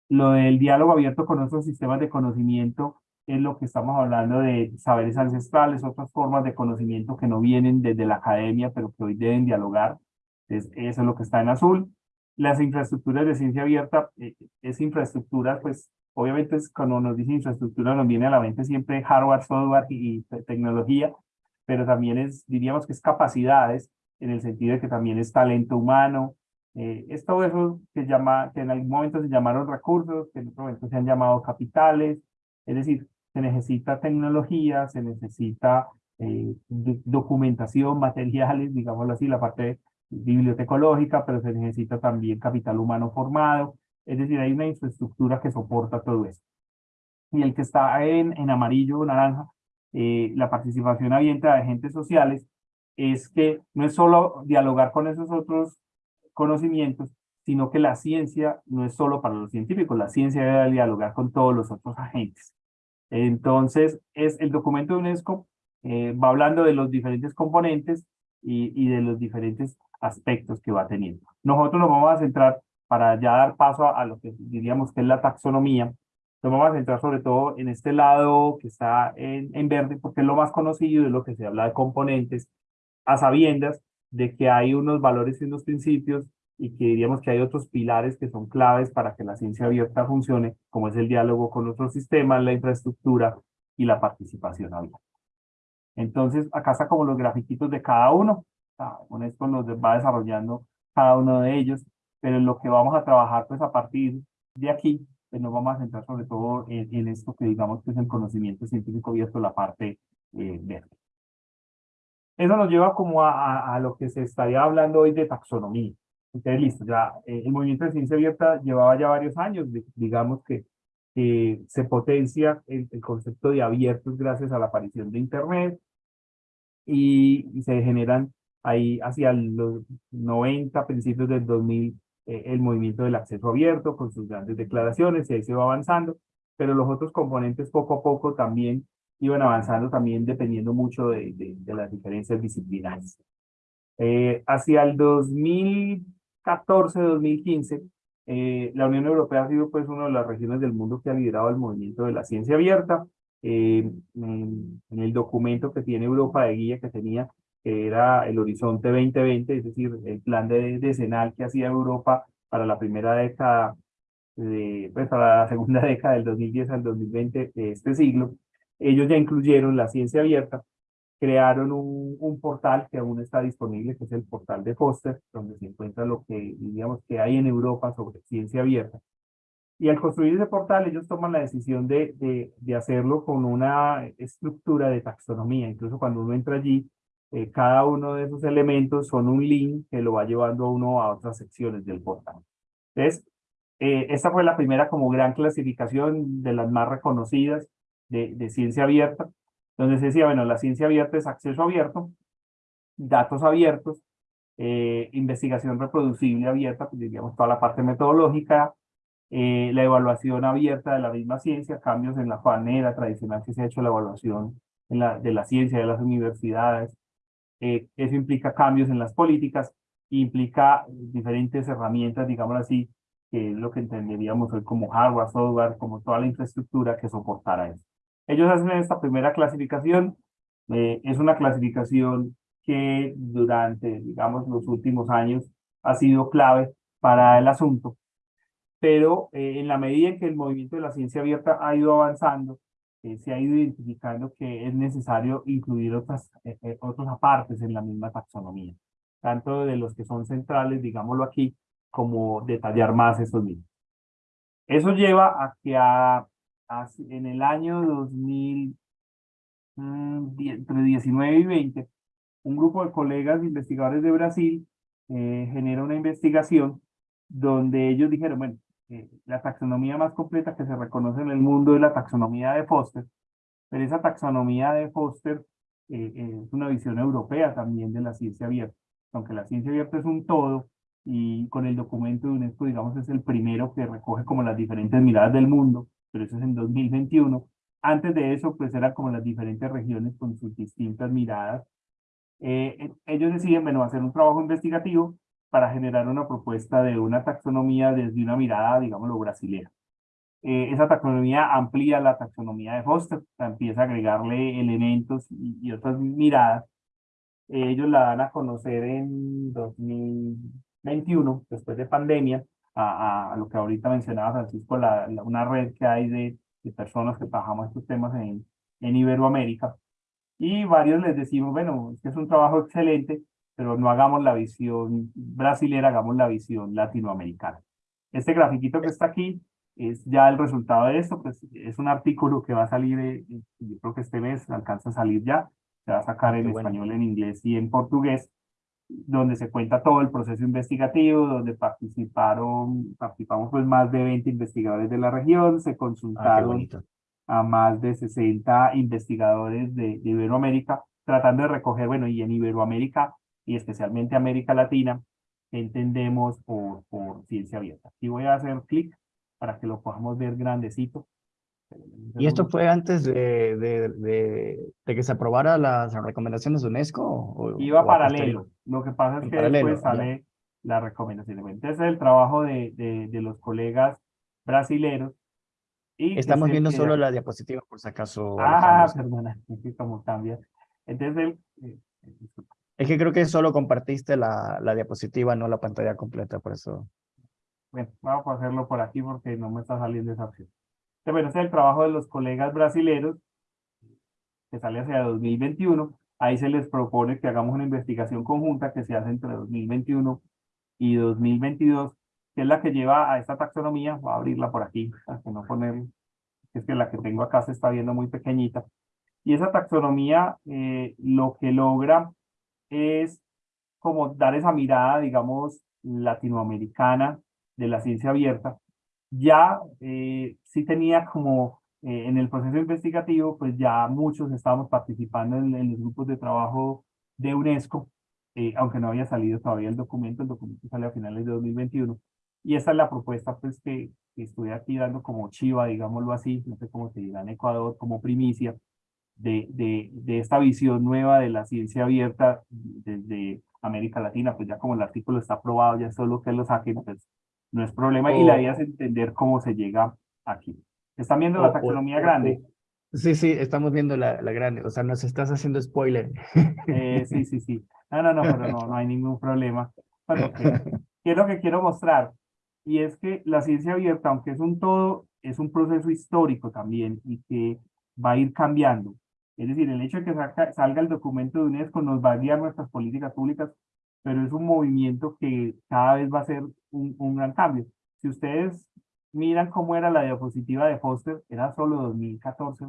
Lo del diálogo abierto con otros sistemas de conocimiento es lo que estamos hablando de saberes ancestrales, otras formas de conocimiento que no vienen desde la academia, pero que hoy deben dialogar. Entonces, eso es lo que está en azul. Las infraestructuras de ciencia abierta, eh, es infraestructura, pues, obviamente es, cuando nos dice infraestructura nos viene a la mente siempre hardware, software y, y tecnología, pero también es, diríamos que es capacidades, en el sentido de que también es talento humano, eh, es todo eso que, llama, que en algún momento se llamaron recursos, que en otro momento se han llamado capitales, es decir, se necesita tecnología, se necesita eh, documentación, materiales, digámoslo así, la parte bibliotecológica, pero se necesita también capital humano formado, es decir, hay una infraestructura que soporta todo eso. Y el que está en, en amarillo o naranja, eh, la participación abierta de agentes sociales, es que no es solo dialogar con esos otros conocimientos, sino que la ciencia no es solo para los científicos, la ciencia debe dialogar con todos los otros agentes. Entonces, es el documento de UNESCO eh, va hablando de los diferentes componentes y, y, de los diferentes aspectos que va teniendo. Nosotros nos vamos a centrar, para ya dar paso a, lo que diríamos que es la taxonomía, nos vamos a centrar sobre todo en este lado que está en, en verde, porque es lo más conocido, es lo que se habla de componentes, a sabiendas de que hay unos valores y unos principios y que diríamos que hay otros pilares que son claves para que la ciencia abierta funcione, como es el diálogo con otros sistemas, la infraestructura y la participación abierta. Entonces, acá está como los grafiquitos de cada uno. Ah, con esto nos va desarrollando cada uno de ellos, pero en lo que vamos a trabajar pues a partir de aquí, pues nos vamos a centrar sobre todo en, esto que digamos que es el conocimiento científico abierto, la parte eh, verde. Eso nos lleva como a, a, lo que se estaría hablando hoy de taxonomía. Entonces, listo, ya eh, el movimiento de ciencia abierta llevaba ya varios años, digamos que se potencia el, el, concepto de abiertos gracias a la aparición de Internet y, y se generan ahí hacia los 90, principios del 2000, eh, el movimiento del acceso abierto con sus grandes declaraciones y ahí se va avanzando, pero los otros componentes poco a poco también iban avanzando también dependiendo mucho de, de, las diferencias disciplinares. Eh, hacia el 2014-2015, eh, la Unión Europea ha sido pues una de las regiones del mundo que ha liderado el movimiento de la ciencia abierta. Eh, en, en, el documento que tiene Europa de guía que tenía, era el Horizonte 2020, es decir, el plan de decenal que hacía Europa para la primera década, de, pues para la segunda década del 2010 al 2020 de este siglo, ellos ya incluyeron la ciencia abierta crearon un, un, portal que aún está disponible, que es el portal de Foster, donde se encuentra lo que, digamos, que hay en Europa sobre ciencia abierta. Y al construir ese portal, ellos toman la decisión de, de, de hacerlo con una estructura de taxonomía. Incluso cuando uno entra allí, eh, cada uno de esos elementos son un link que lo va llevando a uno a otras secciones del portal. Entonces, eh, esta fue la primera como gran clasificación de las más reconocidas de, de ciencia abierta, donde se decía, bueno, la ciencia abierta es acceso abierto, datos abiertos, eh, investigación reproducible abierta, pues diríamos toda la parte metodológica, eh, la evaluación abierta de la misma ciencia, cambios en la manera tradicional que se ha hecho la evaluación en la, de la ciencia de las universidades. Eh, eso implica cambios en las políticas, implica diferentes herramientas, digamos así, que es lo que entenderíamos hoy como hardware, software, como toda la infraestructura que soportara eso. Ellos hacen esta primera clasificación, eh, es una clasificación que durante, digamos, los últimos años ha sido clave para el asunto, pero eh, en la medida en que el movimiento de la ciencia abierta ha ido avanzando, eh, se ha ido identificando que es necesario incluir otras, otros apartes en la misma taxonomía, tanto de los que son centrales, digámoslo aquí, como detallar más esos mismos. Eso lleva a que a en el año 2000, mm, entre 19 y 20, un grupo de colegas investigadores de Brasil eh, genera una investigación donde ellos dijeron, bueno, eh, la taxonomía más completa que se reconoce en el mundo es la taxonomía de Foster, pero esa taxonomía de Foster eh, es una visión europea también de la ciencia abierta, aunque la ciencia abierta es un todo, y con el documento de UNESCO, digamos, es el primero que recoge como las diferentes miradas del mundo, pero eso es en 2021. Antes de eso, pues eran como las diferentes regiones con sus distintas miradas. Eh, eh, ellos deciden, bueno, hacer un trabajo investigativo para generar una propuesta de una taxonomía desde una mirada, digámoslo, brasilera. Eh, esa taxonomía amplía la taxonomía de Foster, empieza a agregarle elementos y, otras miradas. ellos la dan a conocer en 2021, después de pandemia, a, lo que ahorita mencionaba Francisco, la, una red que hay de, de, personas que trabajamos estos temas en, en Iberoamérica. Y varios les decimos, bueno, es que es un trabajo excelente, pero no hagamos la visión brasilera, hagamos la visión latinoamericana. Este grafiquito que está aquí es ya el resultado de esto, pues es un artículo que va a salir, eh, yo creo que este mes alcanza a salir ya, se va a sacar ah, en español, en inglés y en portugués, donde se cuenta todo el proceso investigativo, donde participaron, participamos pues más de 20 investigadores de la región, se consultaron a más de 60 investigadores de, Iberoamérica, tratando de recoger, bueno, y en Iberoamérica, y especialmente América Latina, entendemos por, por ciencia abierta. Y voy a hacer clic para que lo podamos ver grandecito. ¿Y esto fue antes de, de, de, que se aprobara las recomendaciones de UNESCO? O, Iba paralelo. Lo que pasa es que después sale la recomendación. Entonces, es el trabajo de, de, los colegas brasileros. Y Estamos viendo solo la diapositiva, por si acaso. Ah, perdona, como cambia. Entonces, eh, es que creo que solo compartiste la, la diapositiva, no la pantalla completa, por eso. Bueno, vamos a hacerlo por aquí porque no me está saliendo esa opción. Bueno, este es el trabajo de los colegas brasileños, que sale hacia 2021. Ahí se les propone que hagamos una investigación conjunta que se hace entre 2021 y 2022, que es la que lleva a esta taxonomía. Voy a abrirla por aquí, para que no poner, es que la que tengo acá se está viendo muy pequeñita. Y esa taxonomía eh, lo que logra es como dar esa mirada, digamos, latinoamericana de la ciencia abierta, ya eh, sí tenía como eh, en el proceso investigativo, pues ya muchos estábamos participando en, los grupos de trabajo de UNESCO, eh, aunque no había salido todavía el documento, el documento sale a finales de 2021. Y esa es la propuesta pues que, que estoy aquí dando como chiva, digámoslo así, no sé cómo se dirá en Ecuador, como primicia, de, de, de esta visión nueva de la ciencia abierta desde América Latina, pues ya como el artículo está aprobado, ya solo que lo saquen, pues no es problema y la idea es entender cómo se llega aquí. ¿Están viendo la taxonomía grande? Sí, sí, estamos viendo la, la grande, o sea, nos estás haciendo spoiler. Eh, sí, sí, sí. No, no, no, pero no, no hay ningún problema. Bueno, ¿qué es lo que quiero mostrar? Y es que la ciencia abierta, aunque es un todo, es un proceso histórico también y que va a ir cambiando. Es decir, el hecho de que salga el documento de UNESCO nos va a guiar nuestras políticas públicas, pero es un movimiento que cada vez va a ser un, un gran cambio. Si ustedes miran cómo era la diapositiva de Foster, era solo 2014,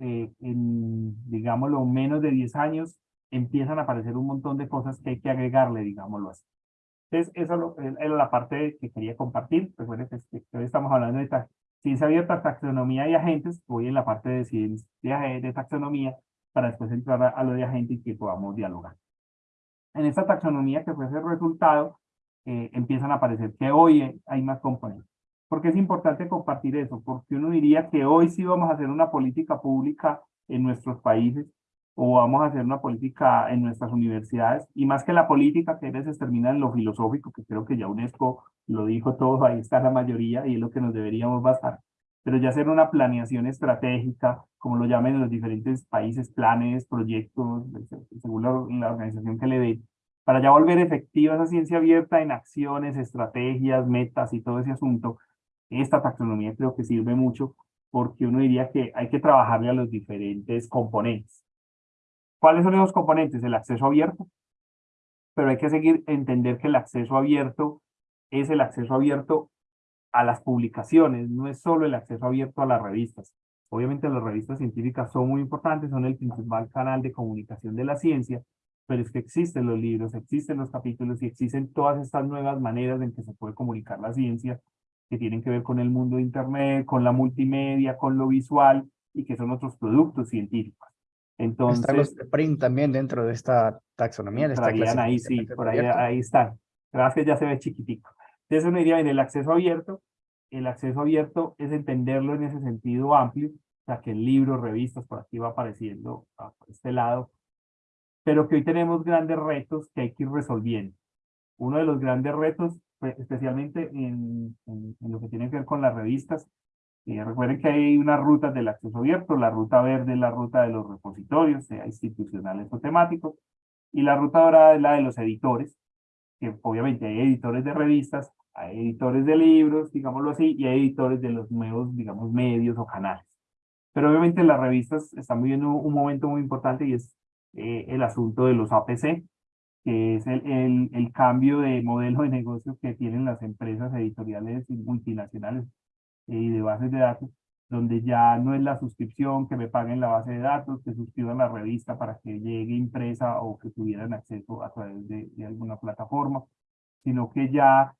eh, en, digámoslo, menos de 10 años, empiezan a aparecer un montón de cosas que hay que agregarle, digámoslo así. Entonces, eso era la parte que quería compartir. Recuerden que, hoy estamos hablando de ciencia abierta, taxonomía y agentes. Voy en la parte de ciencia de taxonomía para después entrar a, lo de agentes y que podamos dialogar. En esta taxonomía que fue el resultado, eh, empiezan a aparecer que hoy hay más componentes. ¿Por qué es importante compartir eso? Porque uno diría que hoy sí vamos a hacer una política pública en nuestros países o vamos a hacer una política en nuestras universidades, y más que la política, que a veces termina en lo filosófico, que creo que ya UNESCO lo dijo todo, ahí está la mayoría, y es lo que nos deberíamos basar, pero ya hacer una planeación estratégica, como lo llamen en los diferentes países, planes, proyectos, según la, organización que le dé, para ya volver efectiva esa ciencia abierta en acciones, estrategias, metas y todo ese asunto, esta taxonomía creo que sirve mucho porque uno diría que hay que trabajarle a los diferentes componentes. ¿Cuáles son esos componentes? El acceso abierto, pero hay que seguir entender que el acceso abierto es el acceso abierto a las publicaciones, no es solo el acceso abierto a las revistas. Obviamente las revistas científicas son muy importantes, son el principal canal de comunicación de la ciencia, pero es que existen los libros, existen los capítulos y existen todas estas nuevas maneras en que se puede comunicar la ciencia que tienen que ver con el mundo de Internet, con la multimedia, con lo visual y que son otros productos científicos. Entonces, están los print también dentro de esta taxonomía. De esta ahí, sí, por ahí, ahí están. Gracias, ya se ve chiquitico. Entonces uno diría, en el acceso abierto, el acceso abierto es entenderlo en ese sentido amplio, o sea, que el libro, revistas, por aquí va apareciendo a este lado, pero que hoy tenemos grandes retos que hay que ir resolviendo. Uno de los grandes retos, pues, especialmente en, en, en lo que tiene que ver con las revistas, eh, recuerden que hay unas rutas del acceso abierto, la ruta verde es la ruta de los repositorios, sea institucionales o temáticos, y la ruta dorada es la de los editores, que obviamente hay editores de revistas, hay editores de libros, digámoslo así, y hay editores de los nuevos, digamos, medios o canales. Pero obviamente las revistas están viviendo un momento muy importante y es eh, el asunto de los APC, que es el, el, el cambio de modelo de negocio que tienen las empresas editoriales multinacionales y de bases de datos, donde ya no es la suscripción que me paguen la base de datos, que suscriban la revista para que llegue impresa o que tuvieran acceso a través de, alguna plataforma, sino que ya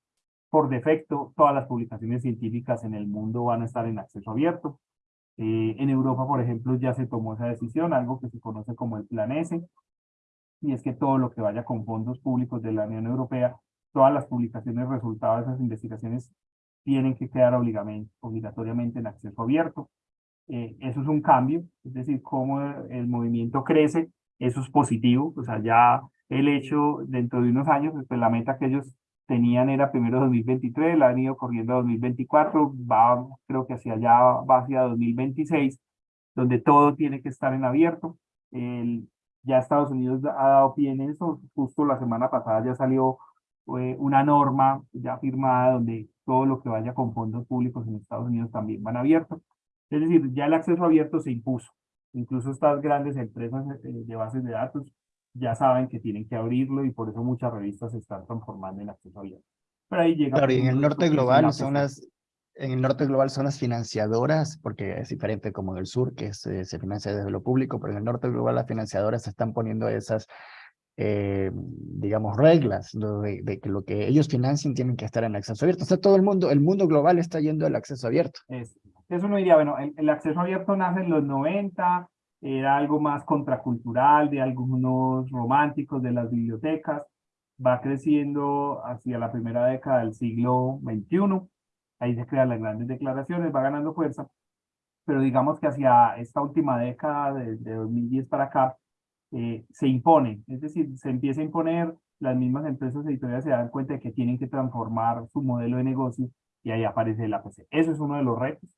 por defecto todas las publicaciones científicas en el mundo van a estar en acceso abierto. Eh, en Europa, por ejemplo, ya se tomó esa decisión, algo que se conoce como el Plan S, y es que todo lo que vaya con fondos públicos de la Unión Europea, todas las publicaciones resultados de esas investigaciones tienen que quedar obligatoriamente en acceso abierto. Eh, eso es un cambio, es decir, cómo el movimiento crece, eso es positivo, o sea, ya el hecho dentro de unos años, pues la meta que ellos tenían era primero 2023, la han ido corriendo a 2024, va creo que hacia allá, va hacia 2026, donde todo tiene que estar en abierto. El, ya Estados Unidos ha dado pie en eso, justo la semana pasada ya salió eh, una norma ya firmada donde todo lo que vaya con fondos públicos en Estados Unidos también van abiertos. Es decir, ya el acceso abierto se impuso. Incluso estas grandes empresas eh, de bases de datos ya saben que tienen que abrirlo y por eso muchas revistas se están transformando en acceso abierto. Pero ahí llega... Claro, y en el norte global son las... En el norte global son las financiadoras, porque es diferente como en el sur, que se, se financia desde lo público, pero en el norte global las financiadoras se están poniendo esas eh, digamos, reglas de, que lo que ellos financien tienen que estar en acceso abierto. O sea, todo el mundo, el mundo global está yendo al acceso abierto. eso no diría, bueno, el, acceso abierto nace en los 90, era algo más contracultural, de algunos románticos de las bibliotecas, va creciendo hacia la primera década del siglo XXI, ahí se crean las grandes declaraciones, va ganando fuerza, pero digamos que hacia esta última década, de, de 2010 para acá, eh, se impone, es decir, se empieza a imponer, las mismas empresas editoriales se dan cuenta de que tienen que transformar su modelo de negocio y ahí aparece el APC. Eso es uno de los retos.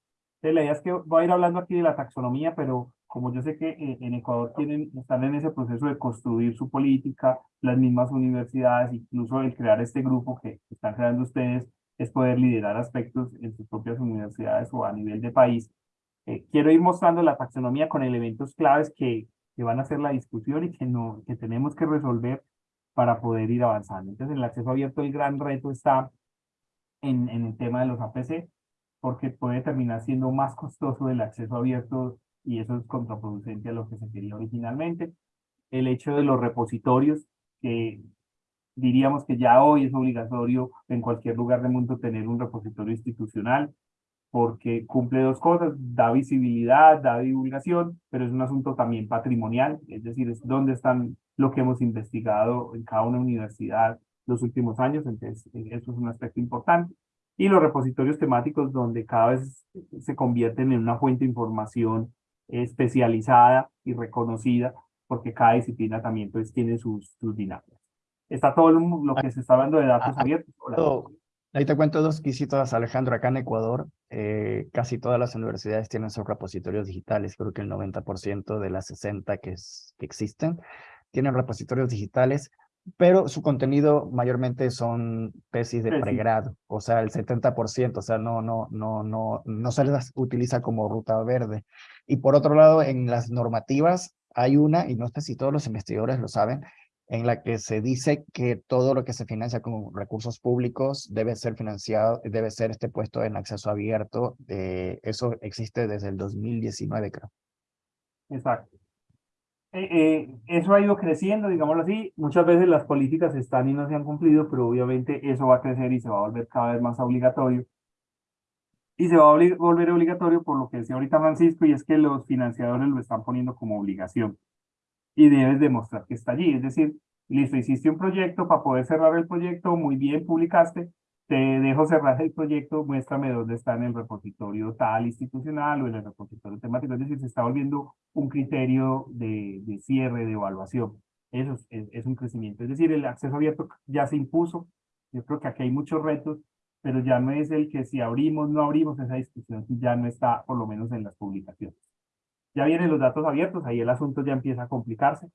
La idea es que voy a ir hablando aquí de la taxonomía, pero como yo sé que eh, en Ecuador tienen, están en ese proceso de construir su política, las mismas universidades, incluso el crear este grupo que están creando ustedes, es poder liderar aspectos en sus propias universidades o a nivel de país. Eh, quiero ir mostrando la taxonomía con elementos claves que, que van a ser la discusión y que, no, que tenemos que resolver para poder ir avanzando. Entonces, en el acceso abierto el gran reto está en, en el tema de los APC, porque puede terminar siendo más costoso el acceso abierto y eso es contraproducente a lo que se quería originalmente. El hecho de los repositorios, que diríamos que ya hoy es obligatorio en cualquier lugar del mundo tener un repositorio institucional, porque cumple dos cosas, da visibilidad, da divulgación, pero es un asunto también patrimonial, es decir, es dónde están lo que hemos investigado en cada una universidad los últimos años, entonces eh, eso es un aspecto importante. Y los repositorios temáticos donde cada vez se convierten en una fuente de información especializada y reconocida, porque cada disciplina también pues tiene sus, sus dinámicas. Está todo lo, que se está hablando de datos Ah, abiertos. Hola. Ahí te cuento dos quisitos, Alejandro. Acá en Ecuador, eh, casi todas las universidades tienen sus repositorios digitales. Creo que el 90% de las 60 que, es- que existen tienen repositorios digitales, pero su contenido mayormente son tesis de pregrado, o sea, el 70%, o sea, no, no, no, no, no se las utiliza como ruta verde. Y por otro lado, en las normativas hay una, y no sé si todos los investigadores lo saben, en la que se dice que todo lo que se financia con recursos públicos debe ser financiado, debe ser este puesto en acceso abierto. eh, eso existe desde el 2019, creo. Exacto. Eh, eh, eso ha ido creciendo, digámoslo así. Muchas veces las políticas están y no se han cumplido, pero obviamente eso va a crecer y se va a volver cada vez más obligatorio. Y se va a volver obligatorio por lo que decía ahorita Francisco, y es que los financiadores lo están poniendo como obligación. Y debes demostrar que está allí. Es decir, listo, hiciste un proyecto, para poder cerrar el proyecto, muy bien, publicaste, te dejo cerrar el proyecto, muéstrame dónde está en el repositorio tal institucional o en el repositorio temático. Es decir, se está volviendo un criterio de, cierre, de evaluación. Eso es, es, es un crecimiento. Es decir, el acceso abierto ya se impuso. Yo creo que aquí hay muchos retos, pero ya no es el que si abrimos, no abrimos esa discusión, ya no está por lo menos en las publicaciones. Ya vienen los datos abiertos, ahí el asunto ya empieza a complicarse,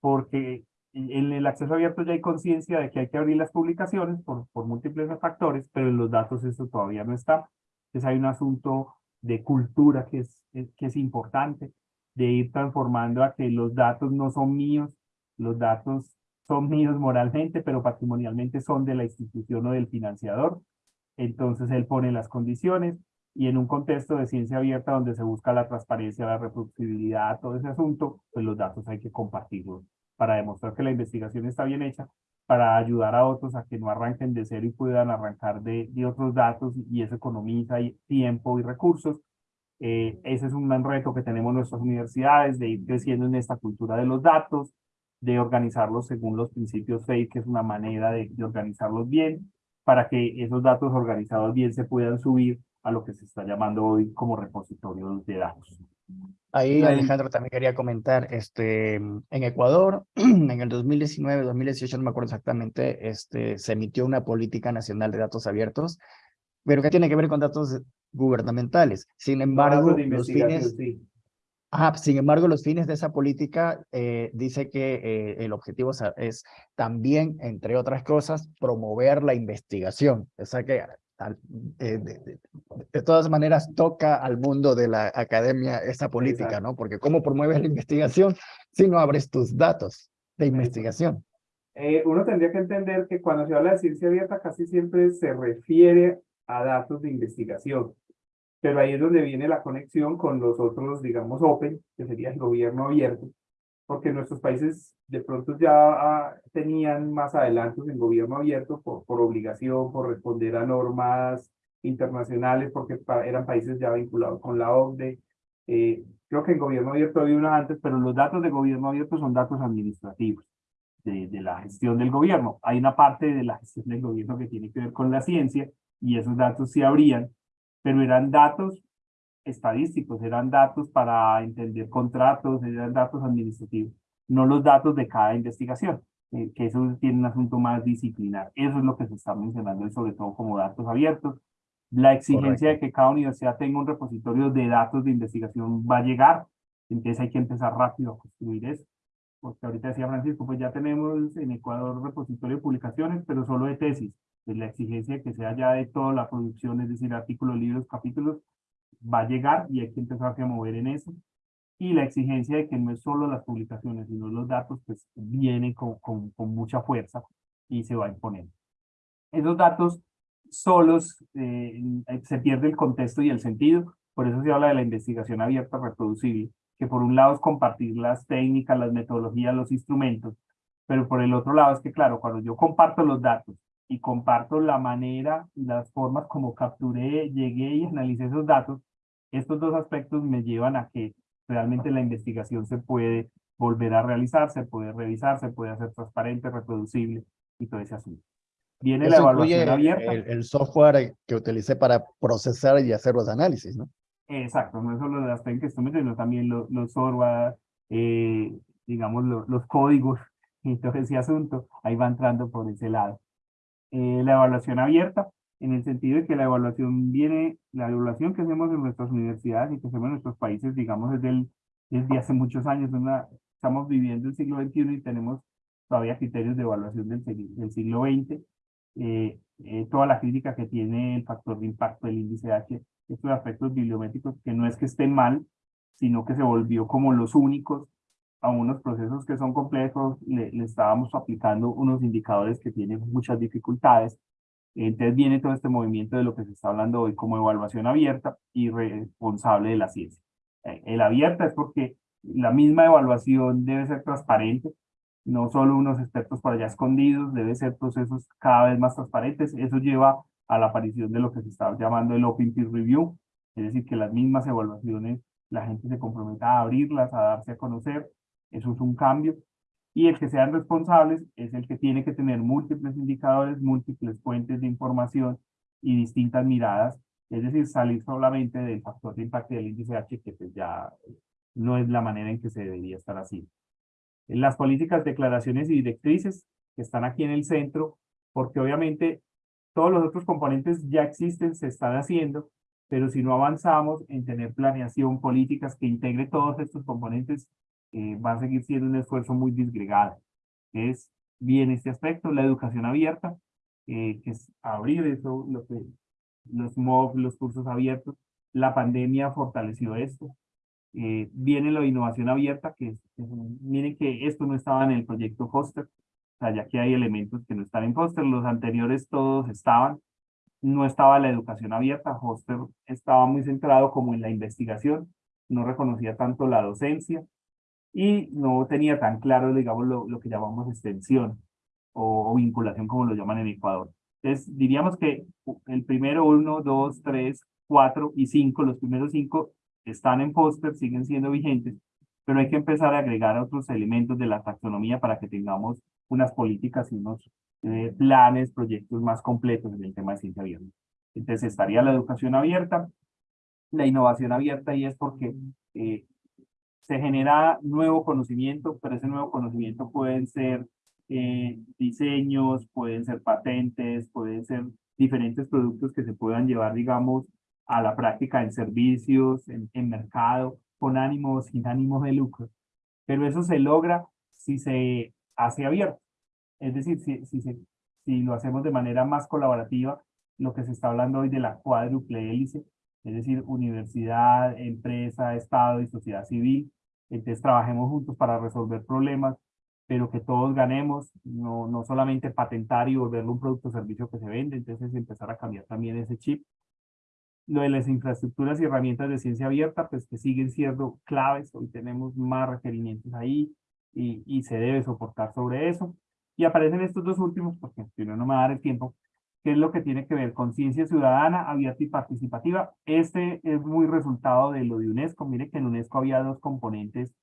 porque en el acceso abierto ya hay conciencia de que hay que abrir las publicaciones por, por múltiples factores, pero en los datos eso todavía no está. Entonces hay un asunto de cultura que es, es- que es importante, de ir transformando a que los datos no son míos, los datos son míos moralmente, pero patrimonialmente son de la institución o del financiador. Entonces él pone las condiciones y en un contexto de ciencia abierta donde se busca la transparencia, la reproducibilidad, todo ese asunto, pues los datos hay que compartirlos para demostrar que la investigación está bien hecha, para ayudar a otros a que no arranquen de cero y puedan arrancar de, de otros datos y eso economiza y tiempo y recursos. Eh, ese es un gran reto que tenemos nuestras universidades, de ir creciendo en esta cultura de los datos, de organizarlos según los principios FAIR, que es una manera de, de organizarlos bien, para que esos datos organizados bien se puedan subir a lo que se está llamando hoy como repositorios de datos. Ahí, Alejandro, también quería comentar, este, en Ecuador, en el 2019, 2018, no me acuerdo exactamente, este, se emitió una política nacional de datos abiertos, pero que tiene que ver con datos gubernamentales. Sin embargo, los fines, sí. ah, sin embargo, los fines de esa política eh, dice que eh, el objetivo es, también, entre otras cosas, promover la investigación. O sea que eh, de, de- de todas maneras toca al mundo de la academia esa política, Exacto. ¿no? Porque ¿cómo promueves la investigación si no abres tus datos de investigación? Eh, uno tendría que entender que cuando se habla de ciencia abierta casi siempre se refiere a datos de investigación, pero ahí es donde viene la conexión con los otros, digamos, open, que sería el gobierno abierto, porque nuestros países de pronto ya ah, tenían más adelantos en gobierno abierto por, por obligación, por responder a normas internacionales, porque eran países ya vinculados con la OCDE. Eh, creo que en gobierno abierto había una antes, pero los datos de gobierno abierto son datos administrativos de, de la gestión del gobierno. Hay una parte de la gestión del gobierno que tiene que ver con la ciencia y esos datos sí habrían, pero eran datos estadísticos, eran datos para entender contratos, eran datos administrativos, no los datos de cada investigación, eh, que eso tiene un asunto más disciplinar. Eso es lo que se está mencionando sobre todo como datos abiertos. La exigencia de que cada universidad tenga un repositorio de datos de investigación va a llegar, entonces hay que empezar rápido a construir eso porque ahorita decía Francisco, pues ya tenemos en Ecuador repositorio de publicaciones, pero solo de tesis. Pues la exigencia de que sea ya de toda la producción, es decir, artículos, libros, capítulos, va a llegar y hay que empezar a mover en eso. Y la exigencia de que no es solo las publicaciones, sino los datos, pues viene con, con, con mucha fuerza y se va a imponer. Esos datos solos eh, se pierde el contexto y el sentido, por eso se habla de la investigación abierta reproducible, que por un lado es compartir las técnicas, las metodologías, los instrumentos, pero por el otro lado es que, claro, cuando yo comparto los datos y comparto la manera y las formas como capturé, llegué y analicé esos datos, estos dos aspectos me llevan a que realmente la investigación se puede volver a realizar, se puede revisar, se puede hacer transparente, reproducible y todo ese asunto. Viene la evaluación abierta. El, software que utilicé para procesar y hacer los análisis, ¿no? Exacto, no solo las técnicas sino también los, los software, eh, digamos, los códigos y todo ese asunto, ahí va entrando por ese lado. Eh, la evaluación abierta, en el sentido de que la evaluación viene, la evaluación que hacemos en nuestras universidades y que hacemos en nuestros países, digamos, desde, el, desde hace muchos años, una, estamos viviendo el siglo XXI y tenemos todavía criterios de evaluación del, siglo XX, eh, eh, toda la crítica que tiene el factor de impacto del índice H, estos aspectos bibliométricos que no es que estén mal, sino que se volvió como los únicos a unos procesos que son complejos, le, estábamos aplicando unos indicadores que tienen muchas dificultades. Entonces viene todo este movimiento de lo que se está hablando hoy como evaluación abierta y responsable de la ciencia. Eh, el abierta es porque la misma evaluación debe ser transparente, no solo unos expertos por allá escondidos, debe ser procesos cada vez más transparentes. Eso lleva a la aparición de lo que se está llamando el Open Peer Review, es decir, que las mismas evaluaciones la gente se comprometa a abrirlas, a darse a conocer, eso es un cambio. Y el que sean responsables es el que tiene que tener múltiples indicadores, múltiples fuentes de información y distintas miradas, es decir, salir solamente del factor de impacto del índice H, que pues ya no es la manera en que se debería estar haciendo. Las políticas, declaraciones y directrices que están aquí en el centro, porque obviamente todos los otros componentes ya existen, se están haciendo, pero si no avanzamos en tener planeación, políticas que integre todos estos componentes, eh, va a seguir siendo un esfuerzo muy disgregado. Es bien este aspecto, la educación abierta, eh, que es abrir eso, lo que, los MOOC, los cursos abiertos. La pandemia fortaleció esto. Eh, viene la innovación abierta, que, miren que esto no estaba en el proyecto Foster, o sea, ya que hay elementos que no están en Foster, los anteriores todos estaban, no estaba la educación abierta, Foster estaba muy centrado como en la investigación, no reconocía tanto la docencia, y no tenía tan claro, digamos, lo, lo que llamamos extensión o, vinculación, como lo llaman en Ecuador. Entonces, diríamos que el primero, uno, dos, tres, cuatro y cinco, los primeros cinco están en póster, siguen siendo vigentes, pero hay que empezar a agregar otros elementos de la taxonomía para que tengamos unas políticas y unos eh, planes, proyectos más completos en el tema de ciencia abierta. Entonces estaría la educación abierta, la innovación abierta y es porque eh, se genera nuevo conocimiento, pero ese nuevo conocimiento pueden ser eh, diseños, pueden ser patentes, pueden ser diferentes productos que se puedan llevar, digamos, a la práctica en servicios, en, mercado, con ánimo sin ánimo de lucro. Pero eso se logra si se hace abierto. Es decir, si, si, si lo hacemos de manera más colaborativa, lo que se está hablando hoy de la cuádruple hélice, es decir, universidad, empresa, Estado y sociedad civil, entonces trabajemos juntos para resolver problemas, pero que todos ganemos, no, no solamente patentar y volverlo un producto o servicio que se vende, entonces empezar a cambiar también ese chip. Lo de las infraestructuras y herramientas de ciencia abierta, pues que siguen siendo claves, hoy tenemos más requerimientos ahí y, y se debe soportar sobre eso. Y aparecen estos dos últimos, porque si no, no me va a dar el tiempo, que es lo que tiene que ver con ciencia ciudadana, abierta y participativa. Este es muy resultado de lo de UNESCO. Mire que en UNESCO había dos componentes.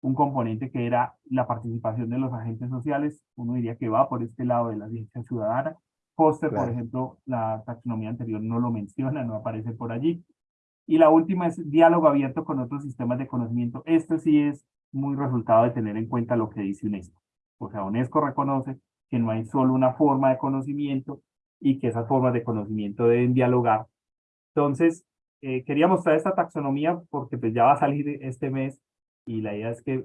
Un componente que era la participación de los agentes sociales. Uno diría que va por este lado de la ciencia ciudadana. Foster, por ejemplo, la taxonomía anterior no lo menciona, no aparece por allí. Y la última es diálogo abierto con otros sistemas de conocimiento. Esto sí es muy resultado de tener en cuenta lo que dice UNESCO. O sea, UNESCO reconoce que no hay solo una forma de conocimiento, y que esas formas de conocimiento deben dialogar. Entonces, eh, quería mostrar esta taxonomía porque pues ya va a salir este mes y la idea es que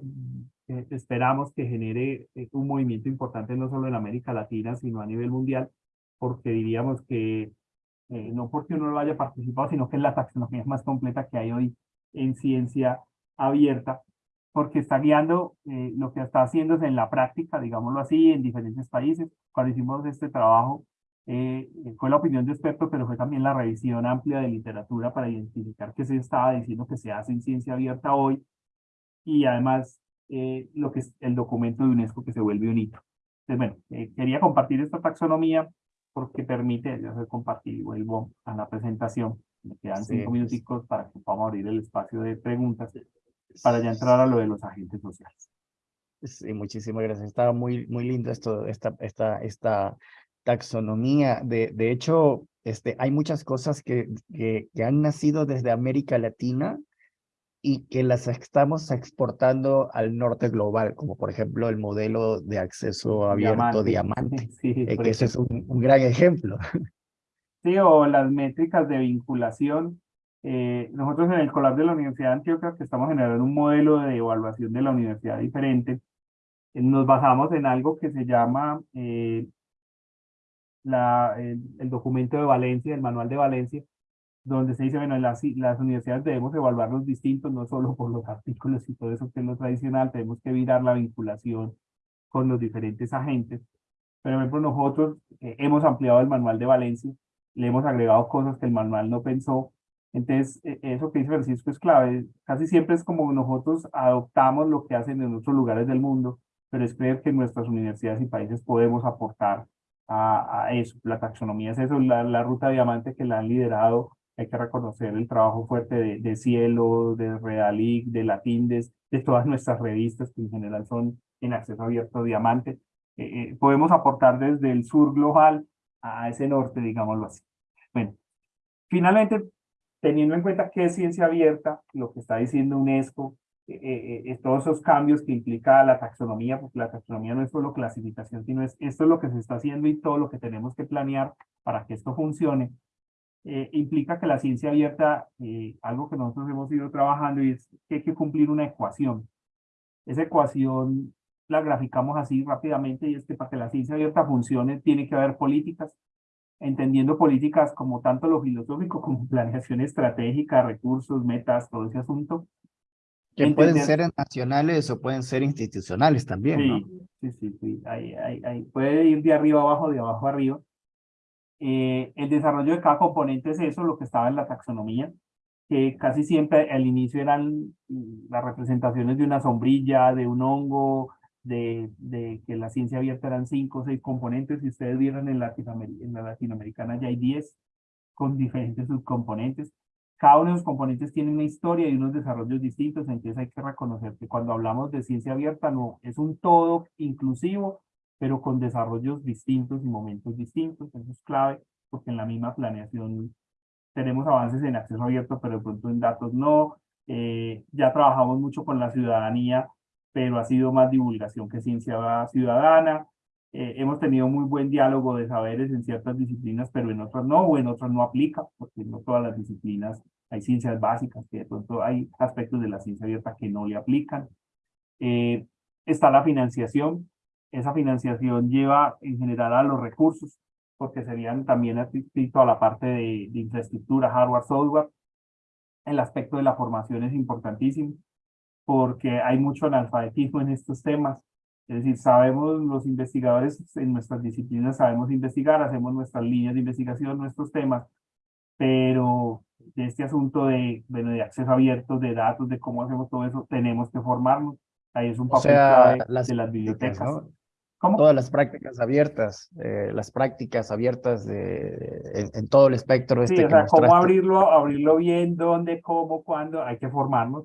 eh, esperamos que genere eh, un movimiento importante no solo en América Latina, sino a nivel mundial, porque diríamos que eh, no porque uno no haya participado, sino que es la taxonomía más completa que hay hoy en ciencia abierta, porque está guiando eh, lo que está haciendo en la práctica, digámoslo así, en diferentes países. Cuando hicimos este trabajo, eh, fue la opinión de expertos, pero fue también la revisión amplia de literatura para identificar qué se estaba diciendo que se hace en ciencia abierta hoy, y además eh, lo que es el documento de UNESCO que se vuelve un hito. Entonces, bueno, quería compartir esta taxonomía porque permite, ya se compartir y vuelvo a la presentación. Me quedan cinco minuticos para que podamos abrir el espacio de preguntas para ya entrar a lo de los agentes sociales. Sí, muchísimas gracias. Estaba muy, muy lindo esto, esta, esta, esta taxonomía. De, de hecho, este, hay muchas cosas que, que, que han nacido desde América Latina y que las estamos exportando al norte global, como por ejemplo el modelo de acceso abierto diamante, eh, que ese es un, un, gran ejemplo. Sí, o las métricas de vinculación. Eh, nosotros en el Colab de la Universidad de Antioquia, que estamos generando un modelo de evaluación de la universidad diferente, eh, nos basamos en algo que se llama eh, la, el, el documento de Valencia, el manual de Valencia, donde se dice, bueno, las, las universidades debemos evaluarlos distintos, no solo por los artículos y todo eso que es lo tradicional, tenemos que evitar la vinculación con los diferentes agentes. Pero, por ejemplo, nosotros eh, hemos ampliado el manual de Valencia, le hemos agregado cosas que el manual no pensó. Entonces, e, eso que dice Francisco es clave. Casi siempre es como nosotros adoptamos lo que hacen en otros lugares del mundo, pero es creer que nuestras universidades y países podemos aportar a, eso. La taxonomía es eso, la, la ruta diamante que la han liderado hay que reconocer el trabajo fuerte de, Cielo, de Realic, de Latindes, de todas nuestras revistas que en general son en acceso abierto diamante. Eh, eh, podemos aportar desde el sur global a ese norte, digámoslo así. Bueno, finalmente, teniendo en cuenta que es ciencia abierta, lo que está diciendo UNESCO, eh, eh todos esos cambios que implica la taxonomía, porque la taxonomía no es solo clasificación, sino es esto es lo que se está haciendo y todo lo que tenemos que planear para que esto funcione. Eh, implica que la ciencia abierta, eh, algo que nosotros hemos ido trabajando y es que hay que cumplir una ecuación. Esa ecuación la graficamos así rápidamente y es que para que la ciencia abierta funcione tiene que haber políticas, entendiendo políticas como tanto lo filosófico como planeación estratégica, recursos, metas, todo ese asunto. Que pueden ser nacionales o pueden ser institucionales también, sí, ¿no? Sí, sí, sí, ahí, ahí, ahí. puede ir de arriba abajo, de abajo arriba. Eh, el desarrollo de cada componente es eso, lo que estaba en la taxonomía, que casi siempre al inicio eran las representaciones de una sombrilla, de un hongo, de, de que la ciencia abierta eran cinco o seis componentes, si ustedes vieron en, en la latinoamericana ya hay diez con diferentes subcomponentes. Cada uno de los componentes tiene una historia y unos desarrollos distintos, entonces hay que reconocer que cuando hablamos de ciencia abierta no es un todo inclusivo, pero con desarrollos distintos y momentos distintos. Eso es clave, porque en la misma planeación tenemos avances en acceso abierto, pero de pronto en datos no. Eh, ya trabajamos mucho con la ciudadanía, pero ha sido más divulgación que ciencia ciudadana. Eh, hemos tenido muy buen diálogo de saberes en ciertas disciplinas, pero en otras no, o en otras no aplica, porque no todas las disciplinas hay ciencias básicas, que de pronto hay aspectos de la ciencia abierta que no le aplican. Eh, está la financiación, esa financiación lleva en general a los recursos, porque serían también adscritos a la parte de, de, infraestructura, hardware, software. El aspecto de la formación es importantísimo, porque hay mucho analfabetismo en estos temas. Es decir, sabemos los investigadores en nuestras disciplinas, sabemos investigar, hacemos nuestras líneas de investigación, nuestros temas, pero de este asunto de, bueno, de acceso abierto, de datos, de cómo hacemos todo eso, tenemos que formarnos. Ahí es un papel o sea, clave las de las bibliotecas. ¿no? ¿Cómo? Todas las prácticas abiertas, eh, las prácticas abiertas de, en, en, todo el espectro este sí, que o sea, mostraste. cómo abrirlo, abrirlo bien, dónde, cómo, cuándo, hay que formarnos.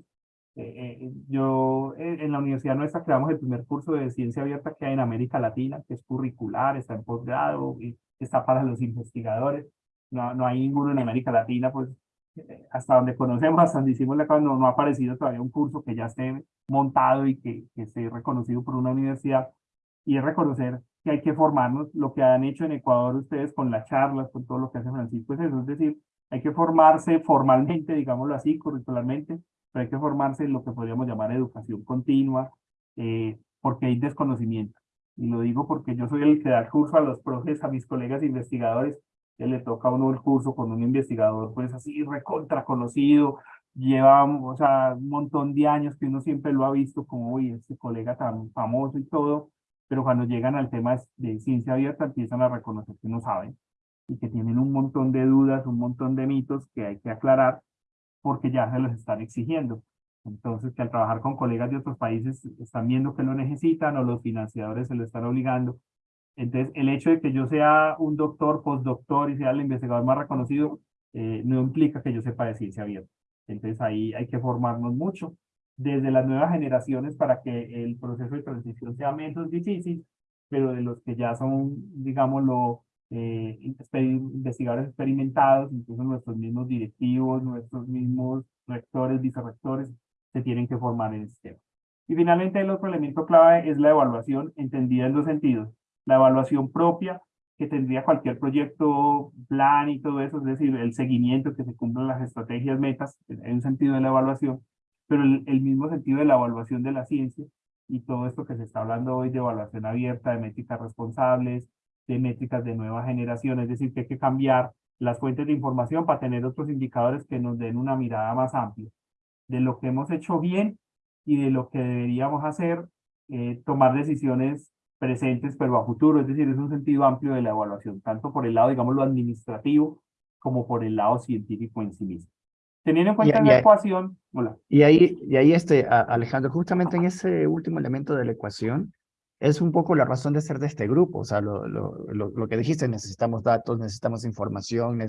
Eh, eh, yo en la universidad nuestra creamos el primer curso de ciencia abierta que hay en América Latina, que es curricular, está en posgrado y está para los investigadores. No, no hay ninguno en América Latina, pues hasta donde conocemos, hasta donde hicimos la no, no ha aparecido todavía un curso que ya esté montado y que, que esté reconocido por una universidad y es reconocer que hay que formarnos, lo que han hecho en Ecuador ustedes con las charlas, con todo lo que hace Francisco, es eso, es decir, hay que formarse formalmente, digámoslo así, curricularmente, hay que formarse en lo que podríamos llamar educación continua, eh, porque hay desconocimiento. Y lo digo porque yo soy el que da curso a los profes, a mis colegas investigadores, que le toca a uno el curso con un investigador, pues así recontra conocido, lleva, o sea, un montón de años que uno siempre lo ha visto como, uy, este colega tan famoso y todo, pero cuando llegan al tema de ciencia abierta empiezan a reconocer que no saben y que tienen un montón de dudas, un montón de mitos que hay que aclarar porque ya se los están exigiendo. Entonces, que al trabajar con colegas de otros países están viendo que lo necesitan o los financiadores se lo están obligando. Entonces, el hecho de que yo sea un doctor, postdoctor y sea el investigador más reconocido, eh, no implica que yo sepa de ciencia abierta. Entonces, ahí hay que formarnos mucho desde las nuevas generaciones para que el proceso de transición sea menos difícil, pero de los que ya son, digámoslo, eh, investigadores experimentados, incluso nuestros mismos directivos, nuestros mismos rectores, vicerrectores, se tienen que formar en este tema. Y finalmente el otro elemento clave es la evaluación entendida en dos sentidos. La evaluación propia, que tendría cualquier proyecto, plan y todo eso, es decir, el seguimiento, que se cumplan las estrategias, metas, en un sentido de la evaluación, pero el, el mismo sentido de la evaluación de la ciencia y todo esto que se está hablando hoy de evaluación abierta, de métricas responsables, de métricas de nueva generación, es decir, que hay que cambiar las fuentes de información para tener otros indicadores que nos den una mirada más amplia de lo que hemos hecho bien y de lo que deberíamos hacer, eh, tomar decisiones presentes pero a futuro, es decir, es un sentido amplio de la evaluación, tanto por el lado, digamos, lo administrativo, como por el lado científico en sí mismo. Teniendo en cuenta la ecuación, hola. Y ahí, y ahí este, Alejandro, justamente en ese último elemento de la ecuación, es un poco la razón de ser de este grupo, o sea, lo, lo, lo, que dijiste, necesitamos datos, necesitamos información,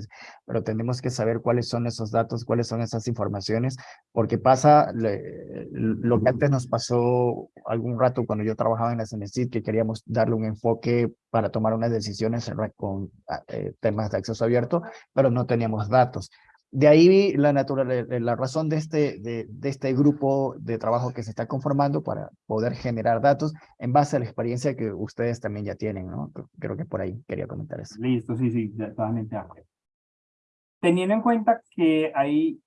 pero tenemos que saber cuáles son esos datos, cuáles son esas informaciones, porque pasa lo que antes nos pasó algún rato cuando yo trabajaba en la CNCID, que queríamos darle un enfoque para tomar unas decisiones con ah, eh, temas de acceso abierto, pero no teníamos datos. De ahí la, eh, la razón de este, de, este grupo de trabajo que se está conformando para poder generar datos en base a la experiencia que ustedes también ya tienen, ¿no? Creo que por ahí quería comentar eso. Listo, sí, sí, totalmente Teniendo en cuenta que hay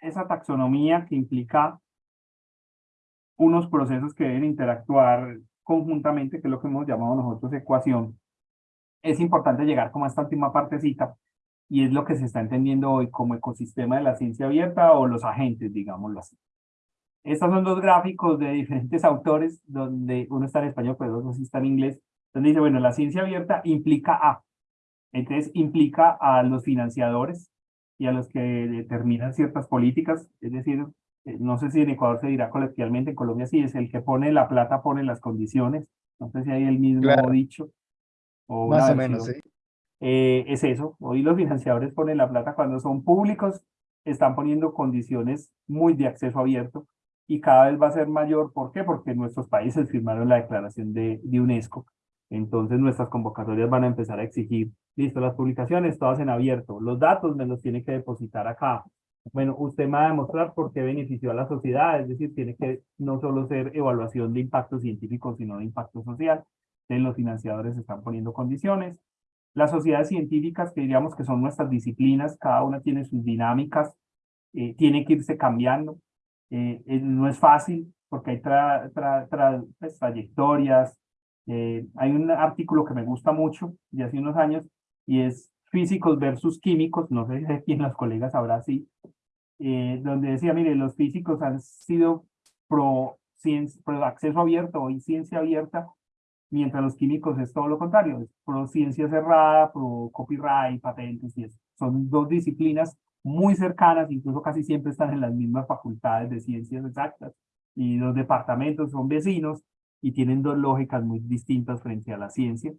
esa taxonomía que implica unos procesos que deben interactuar conjuntamente, que es lo que hemos llamado nosotros ecuación, es importante llegar como a esta última partecita y es lo que se está entendiendo hoy como ecosistema de la ciencia abierta o los agentes, digámoslo así. Estos son dos gráficos de diferentes autores, donde uno está en español, pero otro sí está en inglés, donde dice, bueno, la ciencia abierta implica a, entonces implica a los financiadores y a los que determinan ciertas políticas, es decir, eh, no sé si en Ecuador se dirá coloquialmente, en Colombia sí es el que pone la plata, pone las condiciones, no sé si hay el mismo dicho. O Más o menos, sí. Eh, es eso. Hoy los financiadores ponen la plata cuando son públicos, están poniendo condiciones muy de acceso abierto y cada vez va a ser mayor. ¿Por qué? Porque nuestros países firmaron la declaración de, de UNESCO. Entonces nuestras convocatorias van a empezar a exigir, listo, las publicaciones todas en abierto, los datos me los tiene que depositar acá. Bueno, usted me va a demostrar por qué benefició a la sociedad, es decir, tiene que no solo ser evaluación de impacto científico, sino de impacto social. Entonces los financiadores están poniendo condiciones. Las sociedades científicas, que diríamos que son nuestras disciplinas, cada una tiene sus dinámicas, eh, tiene que irse cambiando. Eh, eh, no es fácil porque hay tra, pues, trayectorias. hay un artículo que me gusta mucho de hace unos años y es físicos versus químicos, no sé si quién los colegas habrá así, donde decía, mire, los físicos han sido pro, ciencia, pro acceso abierto y ciencia abierta mientras los químicos es todo lo contrario, es pro ciencia cerrada, pro copyright, patentes y eso. Son dos disciplinas muy cercanas, incluso casi siempre están en las mismas facultades de ciencias exactas y los departamentos son vecinos y tienen dos lógicas muy distintas frente a la ciencia.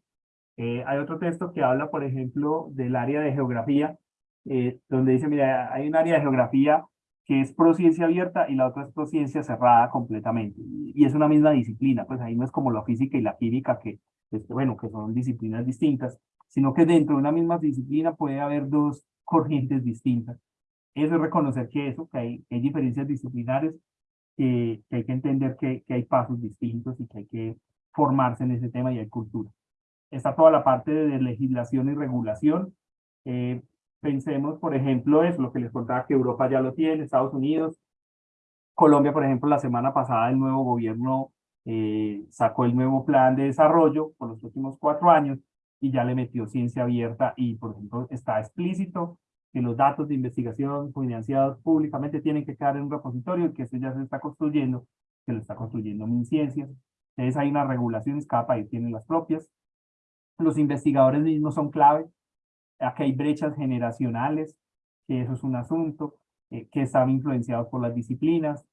Eh, hay otro texto que habla, por ejemplo, del área de geografía, eh, donde dice, mira, hay un área de geografía que es prociencia abierta y la otra es prociencia cerrada completamente. Y, es una misma disciplina, pues ahí no es como la física y la química, que, este, bueno, que son disciplinas distintas, sino que dentro de una misma disciplina puede haber dos corrientes distintas. Eso es reconocer que eso, que hay, hay diferencias disciplinares, que, hay que entender que, que hay pasos distintos y que hay que formarse en ese tema y hay cultura. Está toda la parte de legislación y regulación, eh, Pensemos, por ejemplo, es lo que les contaba que Europa ya lo tiene, Estados Unidos, Colombia, por ejemplo, la semana pasada el nuevo gobierno eh, sacó el nuevo plan de desarrollo por los últimos cuatro años y ya le metió ciencia abierta y, por ejemplo, está explícito que los datos de investigación financiados públicamente tienen que quedar en un repositorio y que eso ya se está construyendo, que lo está construyendo MinCiencias. Entonces hay unas regulaciones, cada país tiene las propias. Los investigadores mismos son clave. Aquí hay brechas generacionales, que eso es un asunto, eh, que están influenciados por las disciplinas.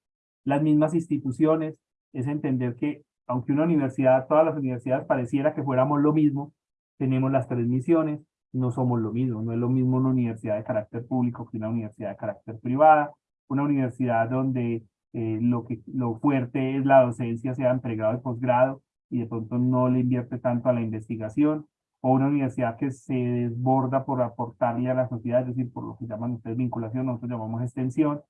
Las mismas instituciones, es entender que aunque una universidad, todas las universidades pareciera que fuéramos lo mismo, tenemos las tres misiones, no somos lo mismo, no es lo mismo una universidad de carácter público que una universidad de carácter privada, una universidad donde eh, lo, que, lo fuerte es la docencia, sea en pregrado y posgrado, y de pronto no le invierte tanto a la investigación, o una universidad que se desborda por aportarle a la sociedad, es decir, por lo que llaman ustedes vinculación, nosotros llamamos extensión.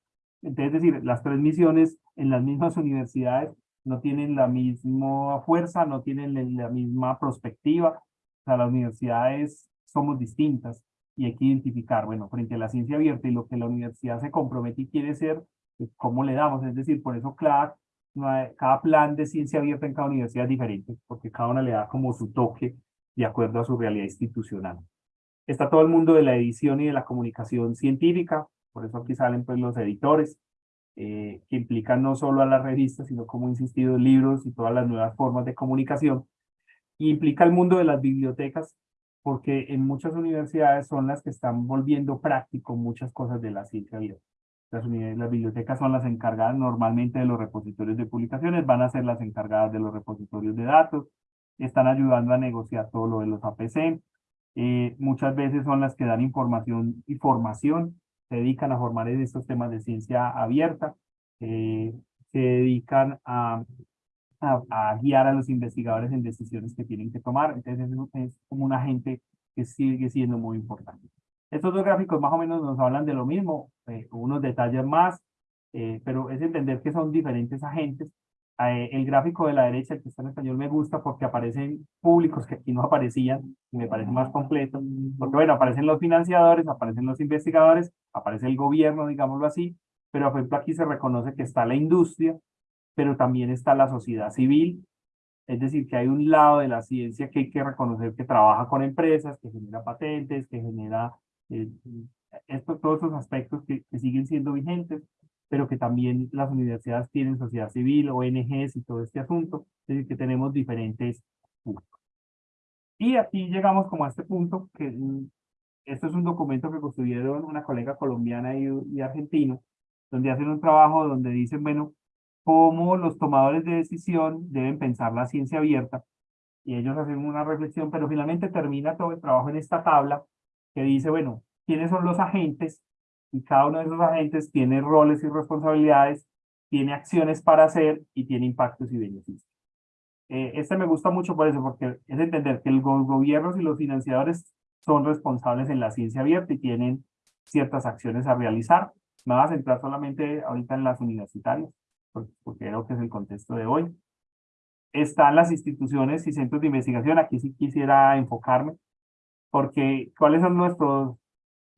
Entonces, es decir, las tres misiones en las mismas universidades no tienen la misma fuerza, no tienen la misma perspectiva, o sea, las universidades somos distintas y hay que identificar, bueno, frente a la ciencia abierta y lo que la universidad se compromete y quiere ser, pues, ¿cómo le damos? Es decir, por eso cada, cada plan de ciencia abierta en cada universidad es diferente, porque cada una le da como su toque de acuerdo a su realidad institucional. Está todo el mundo de la edición y de la comunicación científica, por eso aquí salen pues los editores, eh, que implican no solo a las revistas, sino como he insistido, libros y todas las nuevas formas de comunicación. Y implica el mundo de las bibliotecas, porque en muchas universidades son las que están volviendo práctico muchas cosas de la ciencia abierta. Las, las bibliotecas son las encargadas normalmente de los repositorios de publicaciones, van a ser las encargadas de los repositorios de datos, están ayudando a negociar todo lo de los APC, eh, muchas veces son las que dan información y formación, se dedican a formar en estos temas de ciencia abierta, eh, se dedican a a, guiar a los investigadores en decisiones que tienen que tomar. Entonces es, como un agente que sigue siendo muy importante. Estos dos gráficos más o menos nos hablan de lo mismo, eh, unos detalles más, eh, pero es entender que son diferentes agentes. Eh, el gráfico de la derecha, el que está en español, me gusta porque aparecen públicos que aquí no aparecían, y me parece más completo, porque bueno, aparecen los financiadores, aparecen los investigadores, aparece el gobierno, digámoslo así, pero por ejemplo aquí se reconoce que está la industria, pero también está la sociedad civil, es decir, que hay un lado de la ciencia que hay que reconocer que trabaja con empresas, que genera patentes, que genera eh, esto, todos esos aspectos que, siguen siendo vigentes, pero que también las universidades tienen sociedad civil, ONGs y todo este asunto, es decir, que tenemos diferentes puntos. Y aquí llegamos como a este punto, que mm, esto es un documento que construyeron una colega colombiana y, y argentino, donde hacen un trabajo donde dicen, bueno, cómo los tomadores de decisión deben pensar la ciencia abierta, y ellos hacen una reflexión, pero finalmente termina todo el trabajo en esta tabla que dice, bueno, ¿quiénes son los agentes? Y cada uno de esos agentes tiene roles y responsabilidades, tiene acciones para hacer y tiene impactos y beneficios. Eh, este me gusta mucho por eso, porque es entender que los gobiernos y los financiadores son responsables en la ciencia abierta y tienen ciertas acciones a realizar. Me voy a centrar solamente ahorita en las universitarias porque creo que es el contexto de hoy. Están las instituciones y centros de investigación, aquí sí quisiera enfocarme, porque ¿cuáles son nuestros,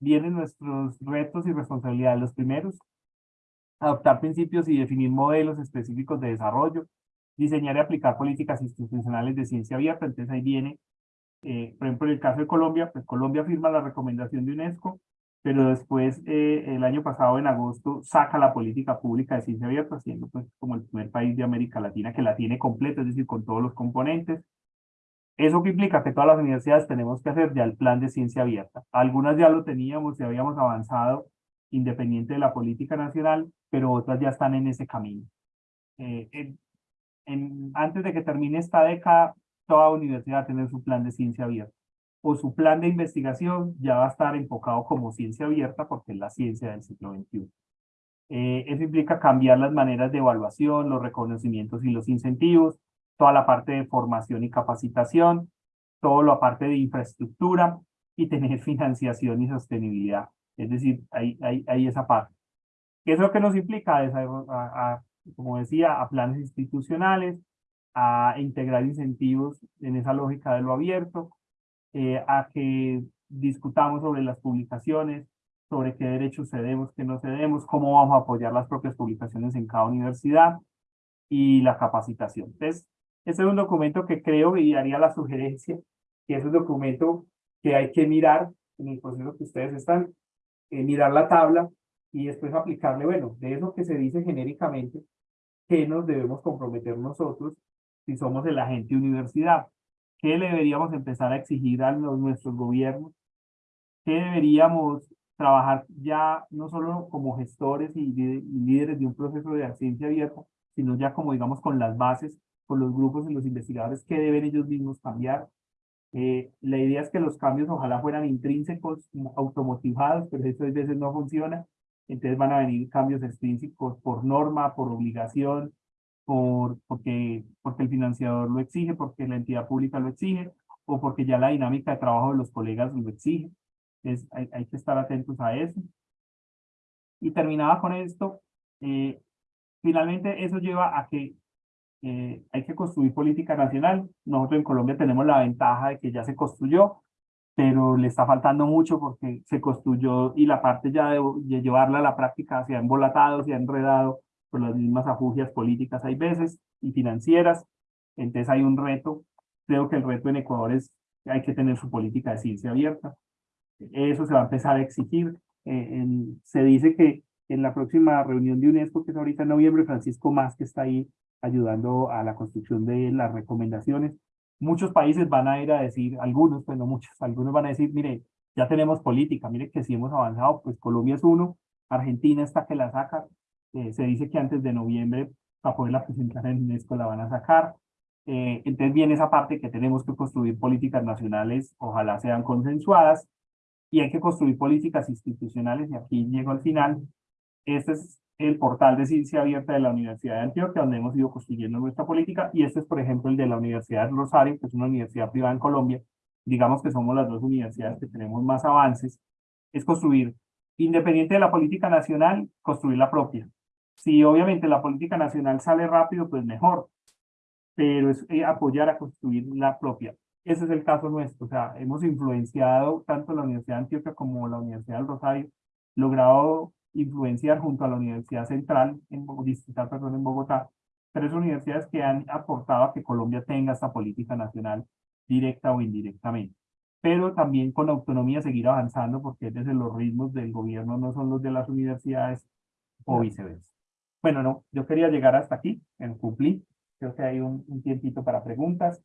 vienen nuestros retos y responsabilidades? Los primeros, adoptar principios y definir modelos específicos de desarrollo, diseñar y aplicar políticas institucionales de ciencia abierta, entonces ahí viene, eh, por ejemplo, en el caso de Colombia, pues Colombia firma la recomendación de UNESCO, pero después, eh, el año pasado, en agosto, saca la política pública de ciencia abierta, siendo pues como el primer país de América Latina que la tiene completa, es decir, con todos los componentes. Eso que implica que todas las universidades tenemos que hacer ya el plan de ciencia abierta. Algunas ya lo teníamos y habíamos avanzado independiente de la política nacional, pero otras ya están en ese camino. Eh, en, antes de que termine esta década, toda universidad va a tener su plan de ciencia abierta o su plan de investigación ya va a estar enfocado como ciencia abierta porque es la ciencia del siglo XXI. Eh, eso implica cambiar las maneras de evaluación, los reconocimientos y los incentivos, toda la parte de formación y capacitación, toda la parte de infraestructura y tener financiación y sostenibilidad. Es decir, hay, hay, hay esa parte. ¿Qué es lo que nos implica? A, como decía, a planes institucionales, a integrar incentivos en esa lógica de lo abierto, eh, a que discutamos sobre las publicaciones, sobre qué derechos cedemos, qué no cedemos, cómo vamos a apoyar las propias publicaciones en cada universidad y la capacitación. Entonces, este es un documento que creo y haría la sugerencia que es un documento que hay que mirar en el proceso que ustedes están, eh, mirar la tabla y después aplicarle, bueno, de eso que se dice genéricamente, ¿qué nos debemos comprometer nosotros si somos el agente universidad? ¿Qué le deberíamos empezar a exigir a nuestros gobiernos? ¿Qué deberíamos trabajar ya no solo como gestores y, líderes de un proceso de ciencia abierta, sino ya como digamos con las bases, con los grupos y los investigadores, qué deben ellos mismos cambiar? Eh, la idea es que los cambios ojalá fueran intrínsecos, automotivados, pero eso a veces no funciona. Entonces van a venir cambios extrínsecos por norma, por obligación, por, porque, porque el financiador lo exige, porque la entidad pública lo exige, o porque ya la dinámica de trabajo de los colegas lo exige. Entonces hay, hay que estar atentos a eso. Y terminaba con esto. Eh, finalmente eso lleva a que eh, hay que construir política nacional. Nosotros en Colombia tenemos la ventaja de que ya se construyó, pero le está faltando mucho porque se construyó y la parte ya de, llevarla a la práctica se ha embolatado, se ha enredado por las mismas afugias políticas hay veces y financieras. Entonces hay un reto. Creo que el reto en Ecuador es hay que tener su política de ciencia abierta. Eso se va a empezar a exigir. Eh, se dice que en la próxima reunión de UNESCO, que es ahorita en noviembre, Francisco Más, que está ahí ayudando a la construcción de las recomendaciones, muchos países van a ir a decir, algunos, pues no muchos, algunos van a decir, mire, ya tenemos política, mire que si hemos avanzado, pues Colombia es uno, Argentina está que la saca, eh, se dice que antes de noviembre para poderla presentar en UNESCO la van a sacar, eh, entonces viene esa parte que tenemos que construir políticas nacionales, ojalá sean consensuadas, y hay que construir políticas institucionales, y aquí llego al final, este es el portal de ciencia abierta de la Universidad de Antioquia, donde hemos ido construyendo nuestra política, y este es, por ejemplo, el de la Universidad de Rosario, que es una universidad privada en Colombia, digamos que somos las dos universidades que tenemos más avances, es construir, independiente de la política nacional, construir la propia. Si obviamente la política nacional sale rápido, pues mejor, pero es eh, apoyar a construir la propia. Ese es el caso nuestro, o sea, hemos influenciado tanto la Universidad de Antioquia como la Universidad del Rosario, logrado influenciar junto a la Universidad Central, en, Distrital, perdón, en Bogotá, tres universidades que han aportado a que Colombia tenga esta política nacional directa o indirectamente. Pero también con autonomía seguir avanzando porque desde los ritmos del gobierno no son los de las universidades o viceversa. Bueno, no, yo quería llegar hasta aquí, en cumplí. Creo que hay un, un tiempito para preguntas.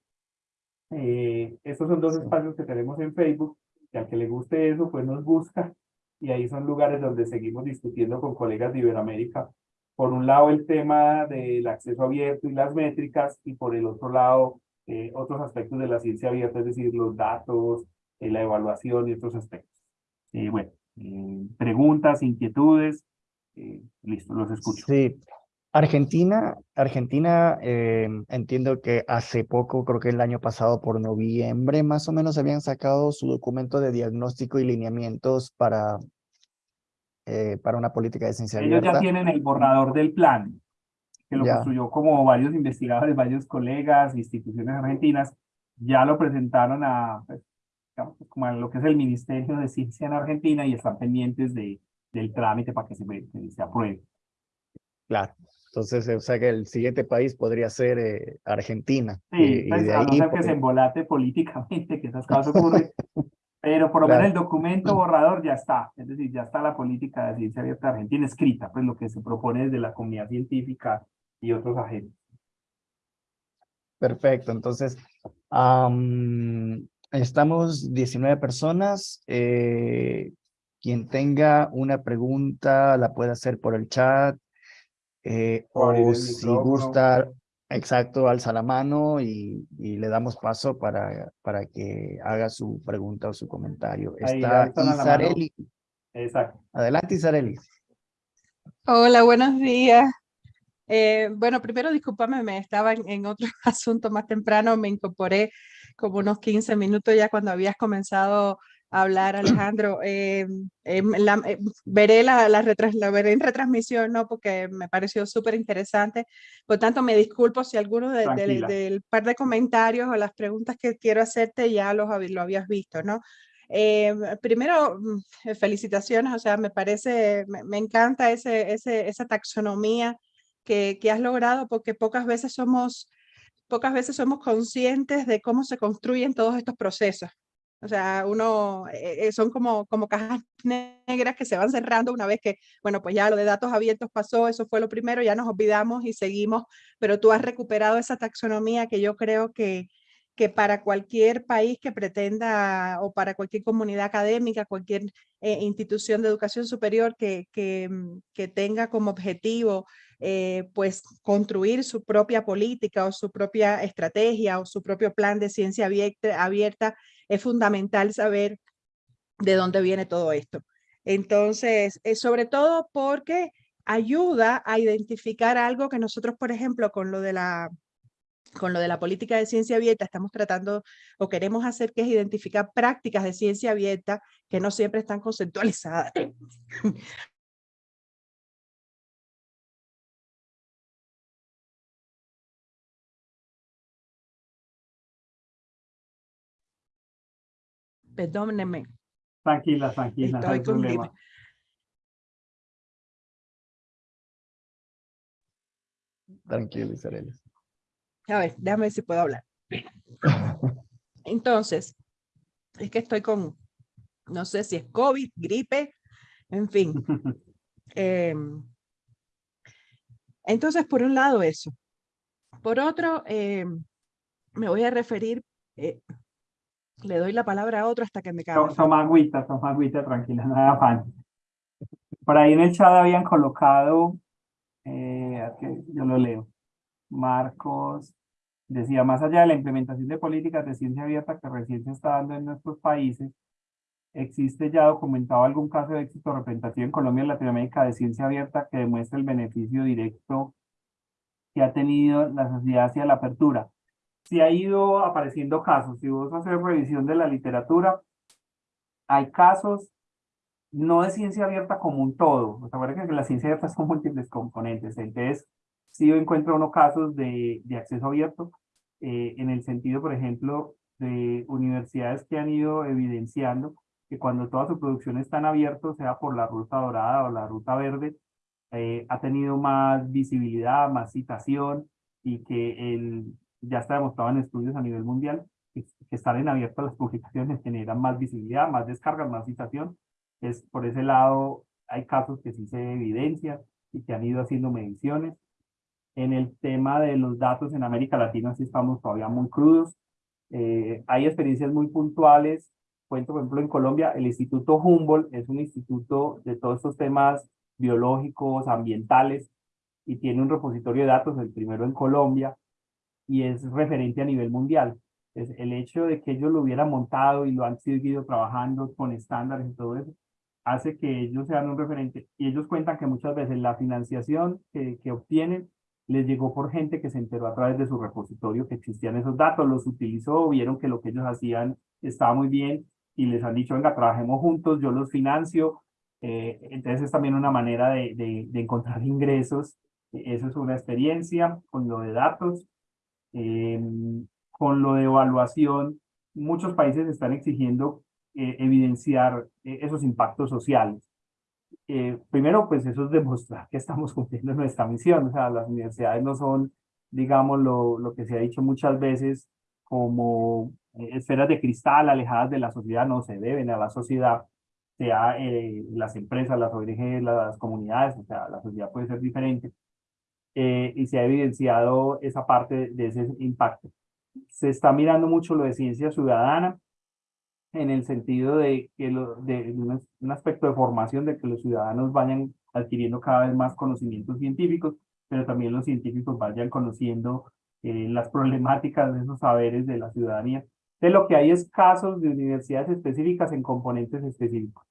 Eh, estos son dos espacios que tenemos en Facebook, que al que le guste eso, pues nos busca y ahí son lugares donde seguimos discutiendo con colegas de Iberoamérica. Por un lado el tema del acceso abierto y las métricas y por el otro lado eh, otros aspectos de la ciencia abierta, es decir, los datos, eh, la evaluación y otros aspectos. Eh, bueno, preguntas, inquietudes, listo, los escucho. Sí, Argentina, Argentina, entiendo que hace poco, creo que el año pasado por noviembre más o menos habían sacado su documento de diagnóstico y lineamientos para, eh, para una política de ciencia Ellos ya tienen el borrador del plan, que lo construyó como varios investigadores, varios colegas, instituciones argentinas, ya lo presentaron a, pues, como a lo que es el Ministerio de Ciencia en Argentina y están pendientes de, del trámite para que se, que se apruebe. Claro. Entonces, o sea que el siguiente país podría ser eh, Argentina. Sí, y, pues, de ahí, no que se embolate políticamente, que esas cosas ocurren. pero por lo menos el documento borrador ya está. Es decir, ya está la política de ciencia abierta argentina escrita, pues lo que se propone desde la comunidad científica y otros agentes. Perfecto, entonces, estamos 19 personas. Eh, quien tenga una pregunta la puede hacer por el chat eh, o si gusta, exacto, alza la mano y, y, le damos paso para, para que haga su pregunta o su comentario. Está Isareli. Exacto. Adelante, Isareli. Hola, buenos días. Eh, bueno, primero discúlpame, me estaba en, en, otro asunto más temprano, me incorporé como unos 15 minutos ya cuando habías comenzado hablar, Alejandro. Eh, em, la, eh, veré la, la, la, veré en retransmisión, ¿no? Porque me pareció súper interesante. Por tanto, me disculpo si alguno del par de comentarios o las preguntas que quiero hacerte ya los, lo habías visto, ¿no? Eh, primero, mm, felicitaciones, o sea, me parece, me, me encanta ese, ese, esa taxonomía que, que has logrado porque pocas veces somos pocas veces somos conscientes de cómo se construyen todos estos procesos. O sea, uno, eh, eh, son como, como cajas negras que se van cerrando una vez que, bueno, pues ya lo de datos abiertos pasó, eso fue lo primero, ya nos olvidamos y seguimos, pero tú has recuperado esa taxonomía que yo creo que, que para cualquier país que pretenda o para cualquier comunidad académica, cualquier eh, institución de educación superior que, que, mm, que tenga como objetivo pues construir su propia política o su propia estrategia o su propio plan de ciencia abierta, abierta es fundamental saber de dónde viene todo esto. Entonces, es sobre todo porque ayuda a identificar algo que nosotros, por ejemplo, con lo de la con lo de la política de ciencia abierta estamos tratando o queremos hacer que es identificar prácticas de ciencia abierta que no siempre están conceptualizadas. Perdónenme. Tranquila, tranquila. Estoy con problema. Tranquilo, Isabel. A ver, déjame ver si puedo hablar. Entonces, es que estoy con, no sé si es COVID, gripe, en fin. Em, entonces, por un lado eso. Por otro, em, me voy a referir, eh, le doy la palabra a otro hasta que me cabe. Toma agüita, toma agüita, tranquila, no hay afán. Por ahí en el chat habían colocado, eh, yo lo leo, Marcos decía, más allá de la implementación de políticas de ciencia abierta que recién se está dando en nuestros países, ¿existe ya documentado algún caso de éxito representativo en Colombia y Latinoamérica de ciencia abierta que demuestre el beneficio directo que ha tenido la sociedad hacia la apertura? Si ha ido apareciendo casos. Si vos haces revisión de la literatura, hay casos no de ciencia abierta como un todo. O que la ciencia abierta son múltiples componentes. Entonces, sí yo encuentro unos casos de, de acceso abierto, eh, en el sentido, por ejemplo, de universidades que han ido evidenciando que cuando toda su producción está en abierto, sea por la ruta dorada o la ruta verde, eh, ha tenido más visibilidad, más citación y que el, ya está demostrado en estudios a nivel mundial que, estar en abierto las publicaciones generan más visibilidad, más descargas, más citación. Es, por ese lado, hay casos que sí se evidencian y que han ido haciendo mediciones. En el tema de los datos en América Latina sí estamos todavía muy crudos. Eh, hay experiencias muy puntuales. Cuento, por ejemplo, en Colombia, el Instituto Humboldt es un instituto de todos estos temas biológicos, ambientales, y tiene un repositorio de datos, el primero en Colombia, y es referente a nivel mundial. El hecho de que ellos lo hubieran montado y lo han seguido trabajando con estándares y todo eso, hace que ellos sean un referente. Y ellos cuentan que muchas veces la financiación que, que obtienen les llegó por gente que se enteró a través de su repositorio que existían esos datos, los utilizó, vieron que lo que ellos hacían estaba muy bien y les han dicho, venga, trabajemos juntos, yo los financio. Eh, entonces es también una manera de, de, de encontrar ingresos. Eso es una experiencia con lo de datos. Eh, con lo de evaluación, muchos países están exigiendo eh, evidenciar eh, esos impactos sociales. primero, pues eso es demostrar que estamos cumpliendo nuestra misión. O sea, las universidades no son, digamos, lo, lo que se ha dicho muchas veces como esferas de cristal alejadas de la sociedad, no se deben a la sociedad, sea las empresas, las ONG, las comunidades, o sea, la sociedad puede ser diferente, eh, y se ha evidenciado esa parte de ese impacto. Se está mirando mucho lo de ciencia ciudadana en el sentido de que lo, de un, aspecto de formación de que los ciudadanos vayan adquiriendo cada vez más conocimientos científicos, pero también los científicos vayan conociendo eh, las problemáticas de esos saberes de la ciudadanía. De lo que hay es casos de universidades específicas en componentes específicos.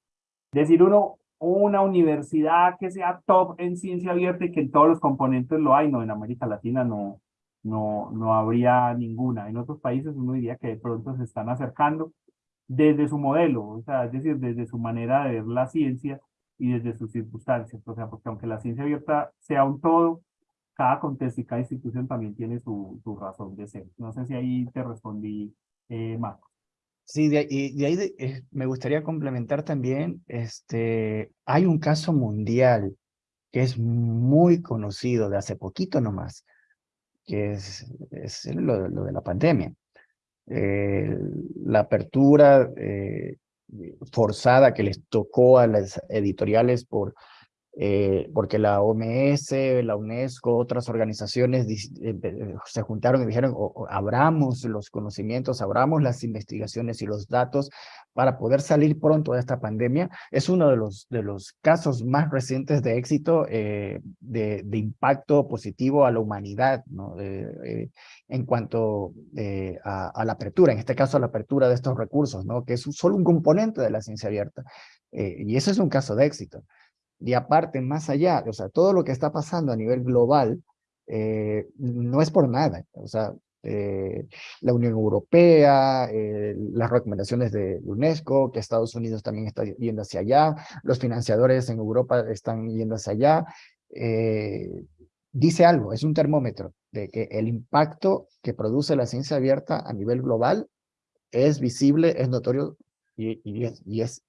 Decir uno, una universidad que sea top en ciencia abierta y que en todos los componentes lo hay, no, en América Latina no, no, no habría ninguna. En otros países uno diría que de pronto se están acercando desde su modelo, o sea, es decir, desde su manera de ver la ciencia y desde sus circunstancias. O sea, porque aunque la ciencia abierta sea un todo, cada contexto y cada institución también tiene su, su razón de ser. No sé si ahí te respondí, eh, Marco. Sí, de, ahí eh, me gustaría complementar también, este, hay un caso mundial que es muy conocido de hace poquito nomás, que es, es lo, lo de la pandemia. Eh, la apertura eh, forzada que les tocó a las editoriales por eh, porque la OMS, la UNESCO, otras organizaciones eh, se juntaron y dijeron, abramos los conocimientos, abramos las investigaciones y los datos para poder salir pronto de esta pandemia. Es uno de los, de los casos más recientes de éxito, eh, de, de, impacto positivo a la humanidad, ¿no? en cuanto a, a, la apertura, en este caso a la apertura de estos recursos, ¿no? que es solo un componente de la ciencia abierta. y eso es un caso de éxito. Y aparte, más allá, o sea, todo lo que está pasando a nivel global eh, no es por nada. O sea, eh, la Unión Europea, eh, las recomendaciones de UNESCO, que Estados Unidos también está yendo hacia allá, los financiadores en Europa están yendo hacia allá, dice algo, es un termómetro de que el impacto que produce la ciencia abierta a nivel global es visible, es notorio y, y es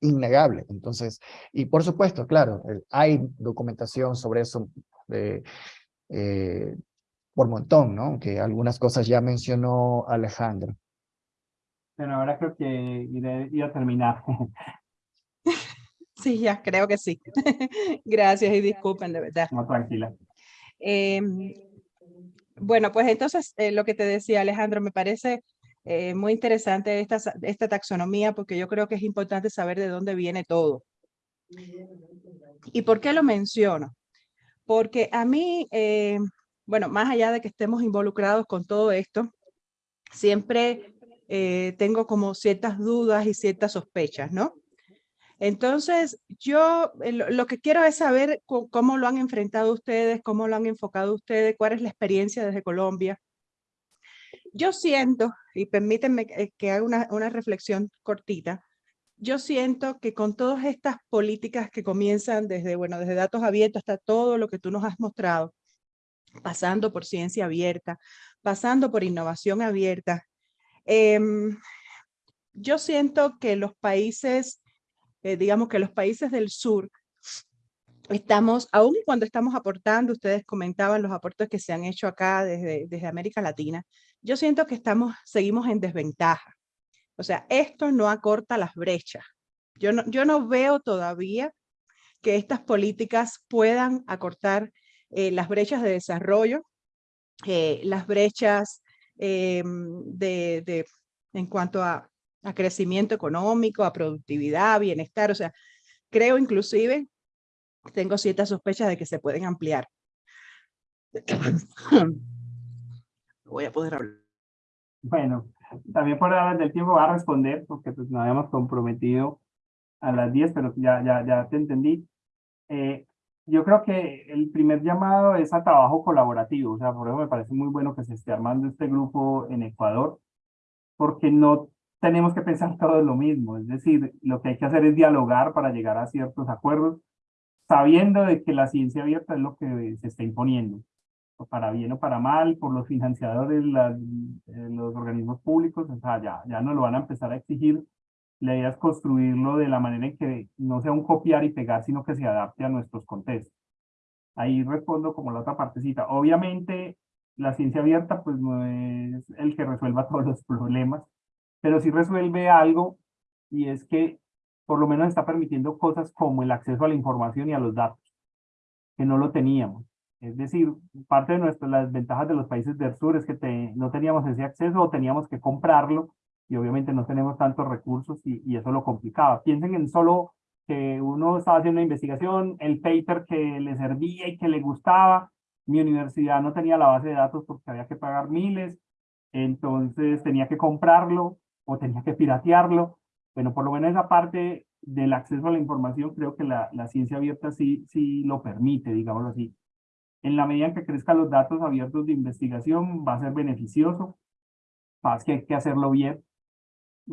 innegable. Entonces, y por supuesto, claro, eh, hay documentación sobre eso eh, eh, por montón, ¿no? Que algunas cosas ya mencionó Alejandro. Bueno, ahora creo que iré, a terminar. Sí, ya, creo que sí. Gracias y disculpen, de verdad. No, tranquila. Em, bueno, pues entonces, lo que te decía Alejandro, me parece eh, muy interesante esta, esta taxonomía porque yo creo que es importante saber de dónde viene todo. ¿Y por qué lo menciono? Porque a mí, eh, bueno, más allá de que estemos involucrados con todo esto, siempre eh, tengo como ciertas dudas y ciertas sospechas, ¿no? Entonces, yo lo que quiero es saber cómo lo han enfrentado ustedes, cómo lo han enfocado ustedes, cuál es la experiencia desde Colombia, yo siento, y permítanme que haga una, una reflexión cortita, yo siento que con todas estas políticas que comienzan desde, bueno, desde datos abiertos hasta todo lo que tú nos has mostrado, pasando por ciencia abierta, pasando por innovación abierta, em, yo siento que los países, eh, digamos que los países del sur, estamos, aún cuando estamos aportando, ustedes comentaban los aportes que se han hecho acá desde, desde América Latina, yo siento que estamos, seguimos en desventaja. O sea, esto no acorta las brechas. Yo no, yo no veo todavía que estas políticas puedan acortar eh, las brechas de desarrollo, eh, las brechas eh, de, de, en cuanto a, a crecimiento económico, a productividad, bienestar. O sea, creo inclusive, tengo ciertas sospechas de que se pueden ampliar. voy a poder hablar. Bueno, también por hablar del tiempo va a responder, porque pues nos habíamos comprometido a las 10, pero ya, ya, ya te entendí. Eh, yo creo que el primer llamado es a trabajo colaborativo, o sea, por eso me parece muy bueno que se esté armando este grupo en Ecuador, porque no tenemos que pensar todo lo mismo, es decir, lo que hay que hacer es dialogar para llegar a ciertos acuerdos, sabiendo de que la ciencia abierta es lo que se está imponiendo para bien o para mal, por los financiadores, eh, los organismos públicos, o sea, ya, ya no lo van a empezar a exigir. La idea es construirlo de la manera en que no sea un copiar y pegar, sino que se adapte a nuestros contextos. Ahí respondo como la otra partecita. Obviamente, la ciencia abierta pues no es el que resuelva todos los problemas, pero sí resuelve algo y es que por lo menos está permitiendo cosas como el acceso a la información y a los datos, que no lo teníamos. Es decir, parte de nuestras las ventajas de los países del sur es que no teníamos ese acceso o teníamos que comprarlo y obviamente no tenemos tantos recursos y, y, eso lo complicaba. Piensen en solo que uno estaba haciendo una investigación, el paper que le servía y que le gustaba, mi universidad no tenía la base de datos porque había que pagar miles, entonces tenía que comprarlo o tenía que piratearlo. Bueno, por lo menos esa parte del acceso a la información creo que la, ciencia abierta sí, sí lo permite, digámoslo así en la medida en que crezcan los datos abiertos de investigación, va a ser beneficioso. Pasa que hay que hacerlo bien.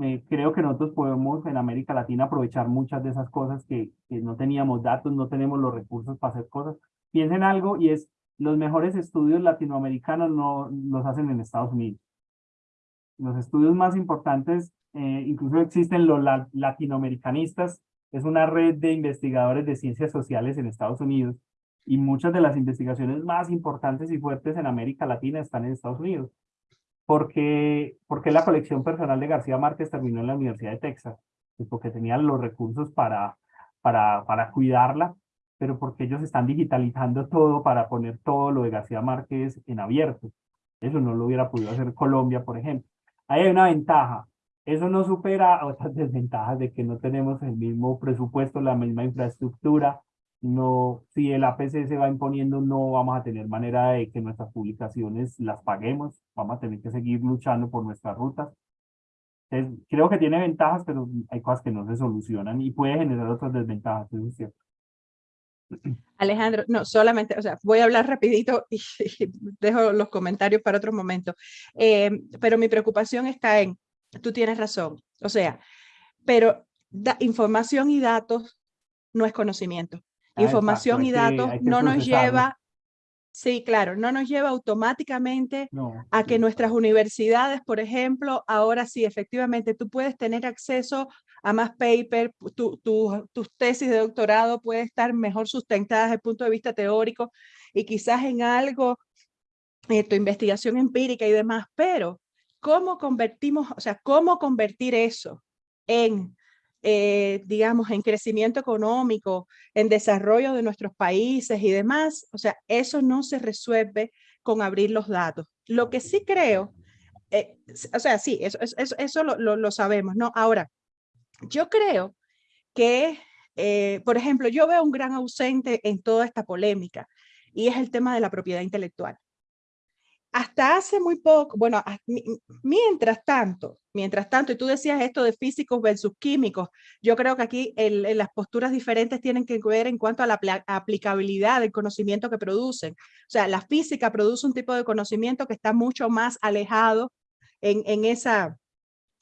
Eh, creo que nosotros podemos en América Latina aprovechar muchas de esas cosas que, que no teníamos datos, no tenemos los recursos para hacer cosas. Piensen algo y es, los mejores estudios latinoamericanos no los hacen en Estados Unidos. Los estudios más importantes, eh, incluso existen los latinoamericanistas, es una red de investigadores de ciencias sociales en Estados Unidos Y muchas de las investigaciones más importantes y fuertes en América Latina están en Estados Unidos. Porque, porque la colección personal de García Márquez terminó en la Universidad de Texas. Pues porque tenían los recursos para, para, para cuidarla, pero porque ellos están digitalizando todo para poner todo lo de García Márquez en abierto. Eso no lo hubiera podido hacer Colombia, por ejemplo. Ahí hay una ventaja. Eso no supera otras desventajas de que no tenemos el mismo presupuesto, la misma infraestructura. No, si el APC se va imponiendo, no vamos a tener manera de que nuestras publicaciones las paguemos. Vamos a tener que seguir luchando por nuestras rutas. creo que tiene ventajas, pero hay cosas que no se solucionan y puede generar otras desventajas, eso es cierto. Alejandro, no, solamente, o sea, voy a hablar rapidito y, dejo los comentarios para otro momento, eh, pero mi preocupación está en, tú tienes razón, o sea, pero información y datos no es conocimiento. Ah, información y datos no nos lleva Sí, claro, no nos lleva automáticamente a que nuestras universidades, por ejemplo, ahora sí, efectivamente, tú puedes tener acceso a más paper, tu, tus tesis de doctorado puede estar mejor sustentadas desde el punto de vista teórico y quizás en algo, eh, tu investigación empírica y demás, pero ¿cómo convertimos, o sea, cómo convertir eso en eh, digamos, en crecimiento económico, en desarrollo de nuestros países y demás, o sea, eso no se resuelve con abrir los datos. Lo que sí creo, eh, o sea, sí, eso, eso, eso lo, lo, sabemos, ¿no? Ahora, yo creo que, eh, por ejemplo, yo veo un gran ausente en toda esta polémica y es el tema de la propiedad intelectual hasta hace muy poco, bueno, mientras tanto, mientras tanto, y tú decías esto de físicos versus químicos, yo creo que aquí las posturas diferentes tienen que ver en cuanto a la aplicabilidad del conocimiento que producen. O sea, la física produce un tipo de conocimiento que está mucho más alejado en, en esa,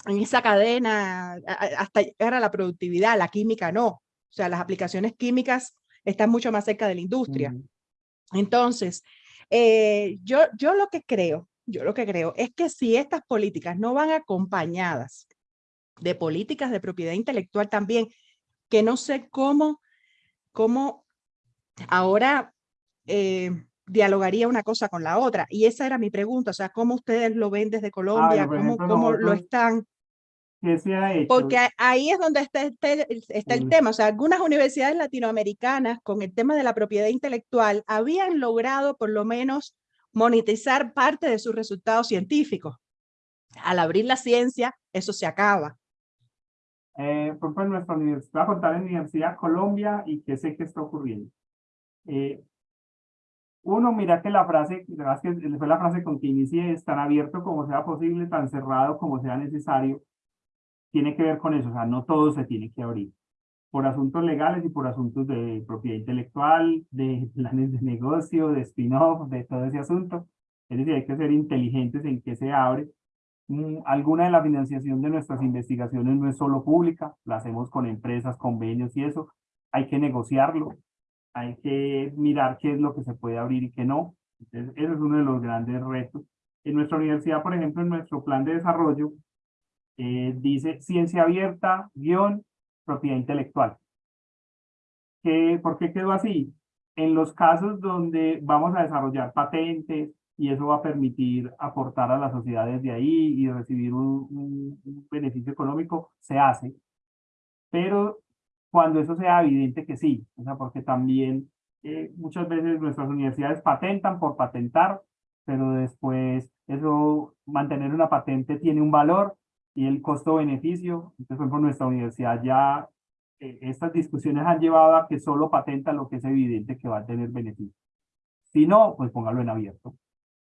en esa cadena hasta llegar a la productividad, la química no. O sea, las aplicaciones químicas están mucho más cerca de la industria. Entonces, eh, yo, yo lo que creo, yo lo que creo es que si estas políticas no van acompañadas de políticas de propiedad intelectual también, que no sé cómo, cómo ahora eh, dialogaría una cosa con la otra. Y esa era mi pregunta, o sea, ¿cómo ustedes lo ven desde Colombia? ¿Cómo, cómo lo están porque ahí es donde está, está, el tema. O sea, algunas universidades latinoamericanas con el tema de la propiedad intelectual habían logrado por lo menos monetizar parte de sus resultados científicos. Al abrir la ciencia, eso se acaba. Eh, por ejemplo, nuestra universidad, contar en Universidad Colombia y qué sé que está ocurriendo. Eh, uno, mira que la frase, que fue la frase con que inicié, es tan abierto como sea posible, tan cerrado como sea necesario, tiene que ver con eso, o sea, no todo se tiene que abrir. Por asuntos legales y por asuntos de propiedad intelectual, de planes de negocio, de spin-off, de todo ese asunto. Es decir, hay que ser inteligentes en qué se abre. Mm, alguna de la financiación de nuestras investigaciones no es solo pública, la hacemos con empresas, convenios y eso. Hay que negociarlo, hay que mirar qué es lo que se puede abrir y qué no. Entonces, ese es uno de los grandes retos. En nuestra universidad, por ejemplo, en nuestro plan de desarrollo, eh, dice ciencia abierta, guion, propiedad intelectual. ¿Qué, ¿Por qué quedó así? En los casos donde vamos a desarrollar patentes y eso va a permitir aportar a la sociedad desde ahí y recibir un, beneficio económico, se hace. Pero cuando eso sea evidente que sí, o sea, porque también eh, muchas veces nuestras universidades patentan por patentar, pero después eso, mantener una patente tiene un valor y el costo-beneficio. Entonces, por ejemplo, nuestra universidad ya, eh, estas discusiones han llevado a que solo patenta lo que es evidente que va a tener beneficio. Si no, pues póngalo en abierto.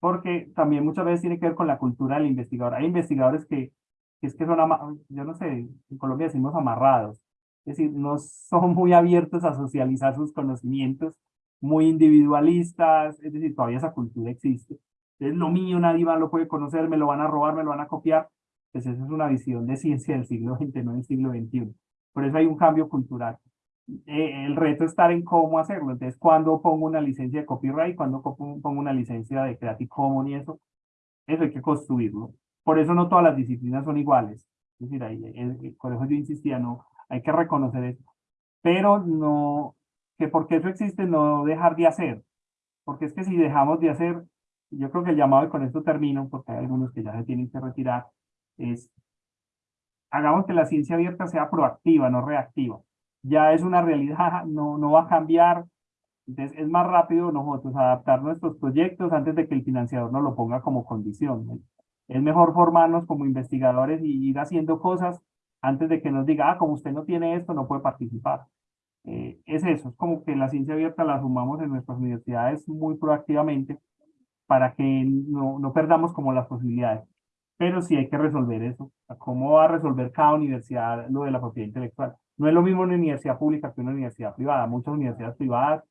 Porque también muchas veces tiene que ver con la cultura del investigador. Hay investigadores que, que es que son, yo no sé, en Colombia decimos amarrados. Es decir, no son muy abiertos a socializar sus conocimientos, muy individualistas, es decir, todavía esa cultura existe. Es lo mío, nadie más lo puede conocer, me lo van a robar, me lo van a copiar pues esa es una visión de ciencia del siglo XX, no del siglo XXI. Por eso hay un cambio cultural. Eh, el reto está en cómo hacerlo. Entonces, cuando pongo una licencia de copyright, cuando pongo una licencia de Creative Commons y eso, eso hay que construirlo. Por eso no todas las disciplinas son iguales. Es decir, ahí, por eso yo insistía, no, hay que reconocer eso. Pero no, que porque eso existe no dejar de hacer, porque es que si dejamos de hacer, yo creo que el llamado, y con esto termino, porque hay algunos que ya se tienen que retirar, es hagamos que la ciencia abierta sea proactiva, no reactiva. Ya es una realidad, no, no va a cambiar, entonces es más rápido nosotros adaptar nuestros proyectos antes de que el financiador nos lo ponga como condición. Es mejor formarnos como investigadores y ir haciendo cosas antes de que nos diga, ah, como usted no tiene esto, no puede participar. Eh, es eso, es como que la ciencia abierta la sumamos en nuestras universidades muy proactivamente para que no, no perdamos como las posibilidades. Pero sí hay que resolver eso. ¿Cómo va a resolver cada universidad lo de la propiedad intelectual? No es lo mismo una universidad pública que una universidad privada. Muchas universidades privadas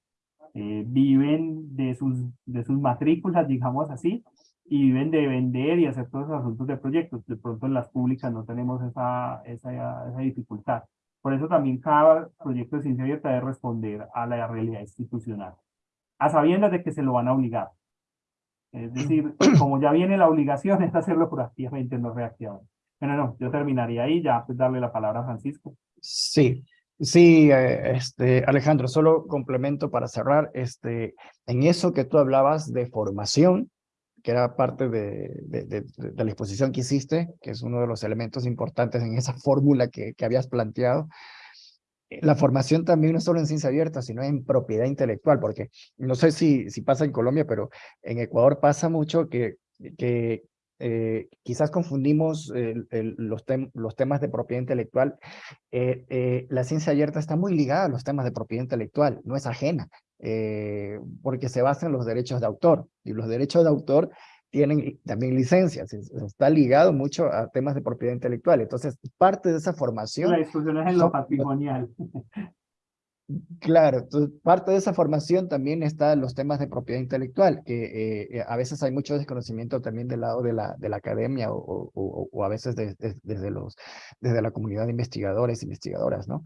eh, viven de sus, de sus matrículas, digamos así, y viven de vender y hacer todos esos asuntos de proyectos. De pronto en las públicas no tenemos esa, esa, esa dificultad. Por eso también cada proyecto de ciencia abierta debe responder a la realidad institucional, a sabiendas de que se lo van a obligar. Es decir, como ya viene la obligación es hacerlo proactivamente, no reactivamente. Bueno, no, yo terminaría ahí, ya pues darle la palabra a Francisco. Sí, sí, eh, este, Alejandro, solo complemento para cerrar, este, en eso que tú hablabas de formación, que era parte de, de, de, de, la exposición que hiciste, que es uno de los elementos importantes en esa fórmula que, que habías planteado. La formación también no solo en ciencia abierta, sino en propiedad intelectual, porque no sé si, pasa en Colombia, pero en Ecuador pasa mucho que, eh, quizás confundimos los, tem los, temas de propiedad intelectual. Eh, eh, la ciencia abierta está muy ligada a los temas de propiedad intelectual, no es ajena. Porque se basa en los derechos de autor, y los derechos de autor tienen también licencias, está ligado mucho a temas de propiedad intelectual, entonces parte de esa formación... La discusión es en lo patrimonial. Claro, entonces, parte de esa formación también está los temas de propiedad intelectual, que eh, a veces hay mucho desconocimiento también del lado de la, de la academia o, o, o a veces de, de, desde, los, desde la comunidad de investigadores, investigadoras, ¿no?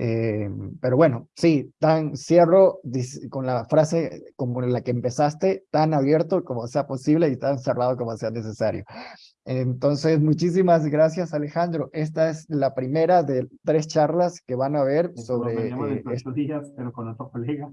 Eh, pero bueno, sí, tan cierro con la frase como la que empezaste, tan abierto como sea posible y tan cerrado como sea necesario. Entonces, muchísimas gracias Alejandro. Esta es la primera de tres charlas que van a ver sobre... Eh, estos días, pero con otro colega.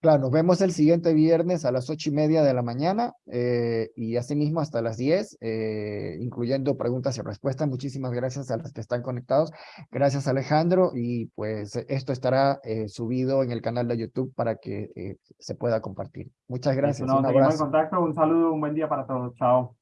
Claro, nos vemos el siguiente viernes a las ocho y media de la mañana eh, y asimismo hasta las diez, eh, incluyendo preguntas y respuestas. Muchísimas gracias a los que están conectados. Gracias Alejandro y pues esto estará eh, subido en el canal de YouTube para que eh, se pueda compartir. Muchas gracias. un abrazo. En contacto, un saludo, un buen día para todos. Chao.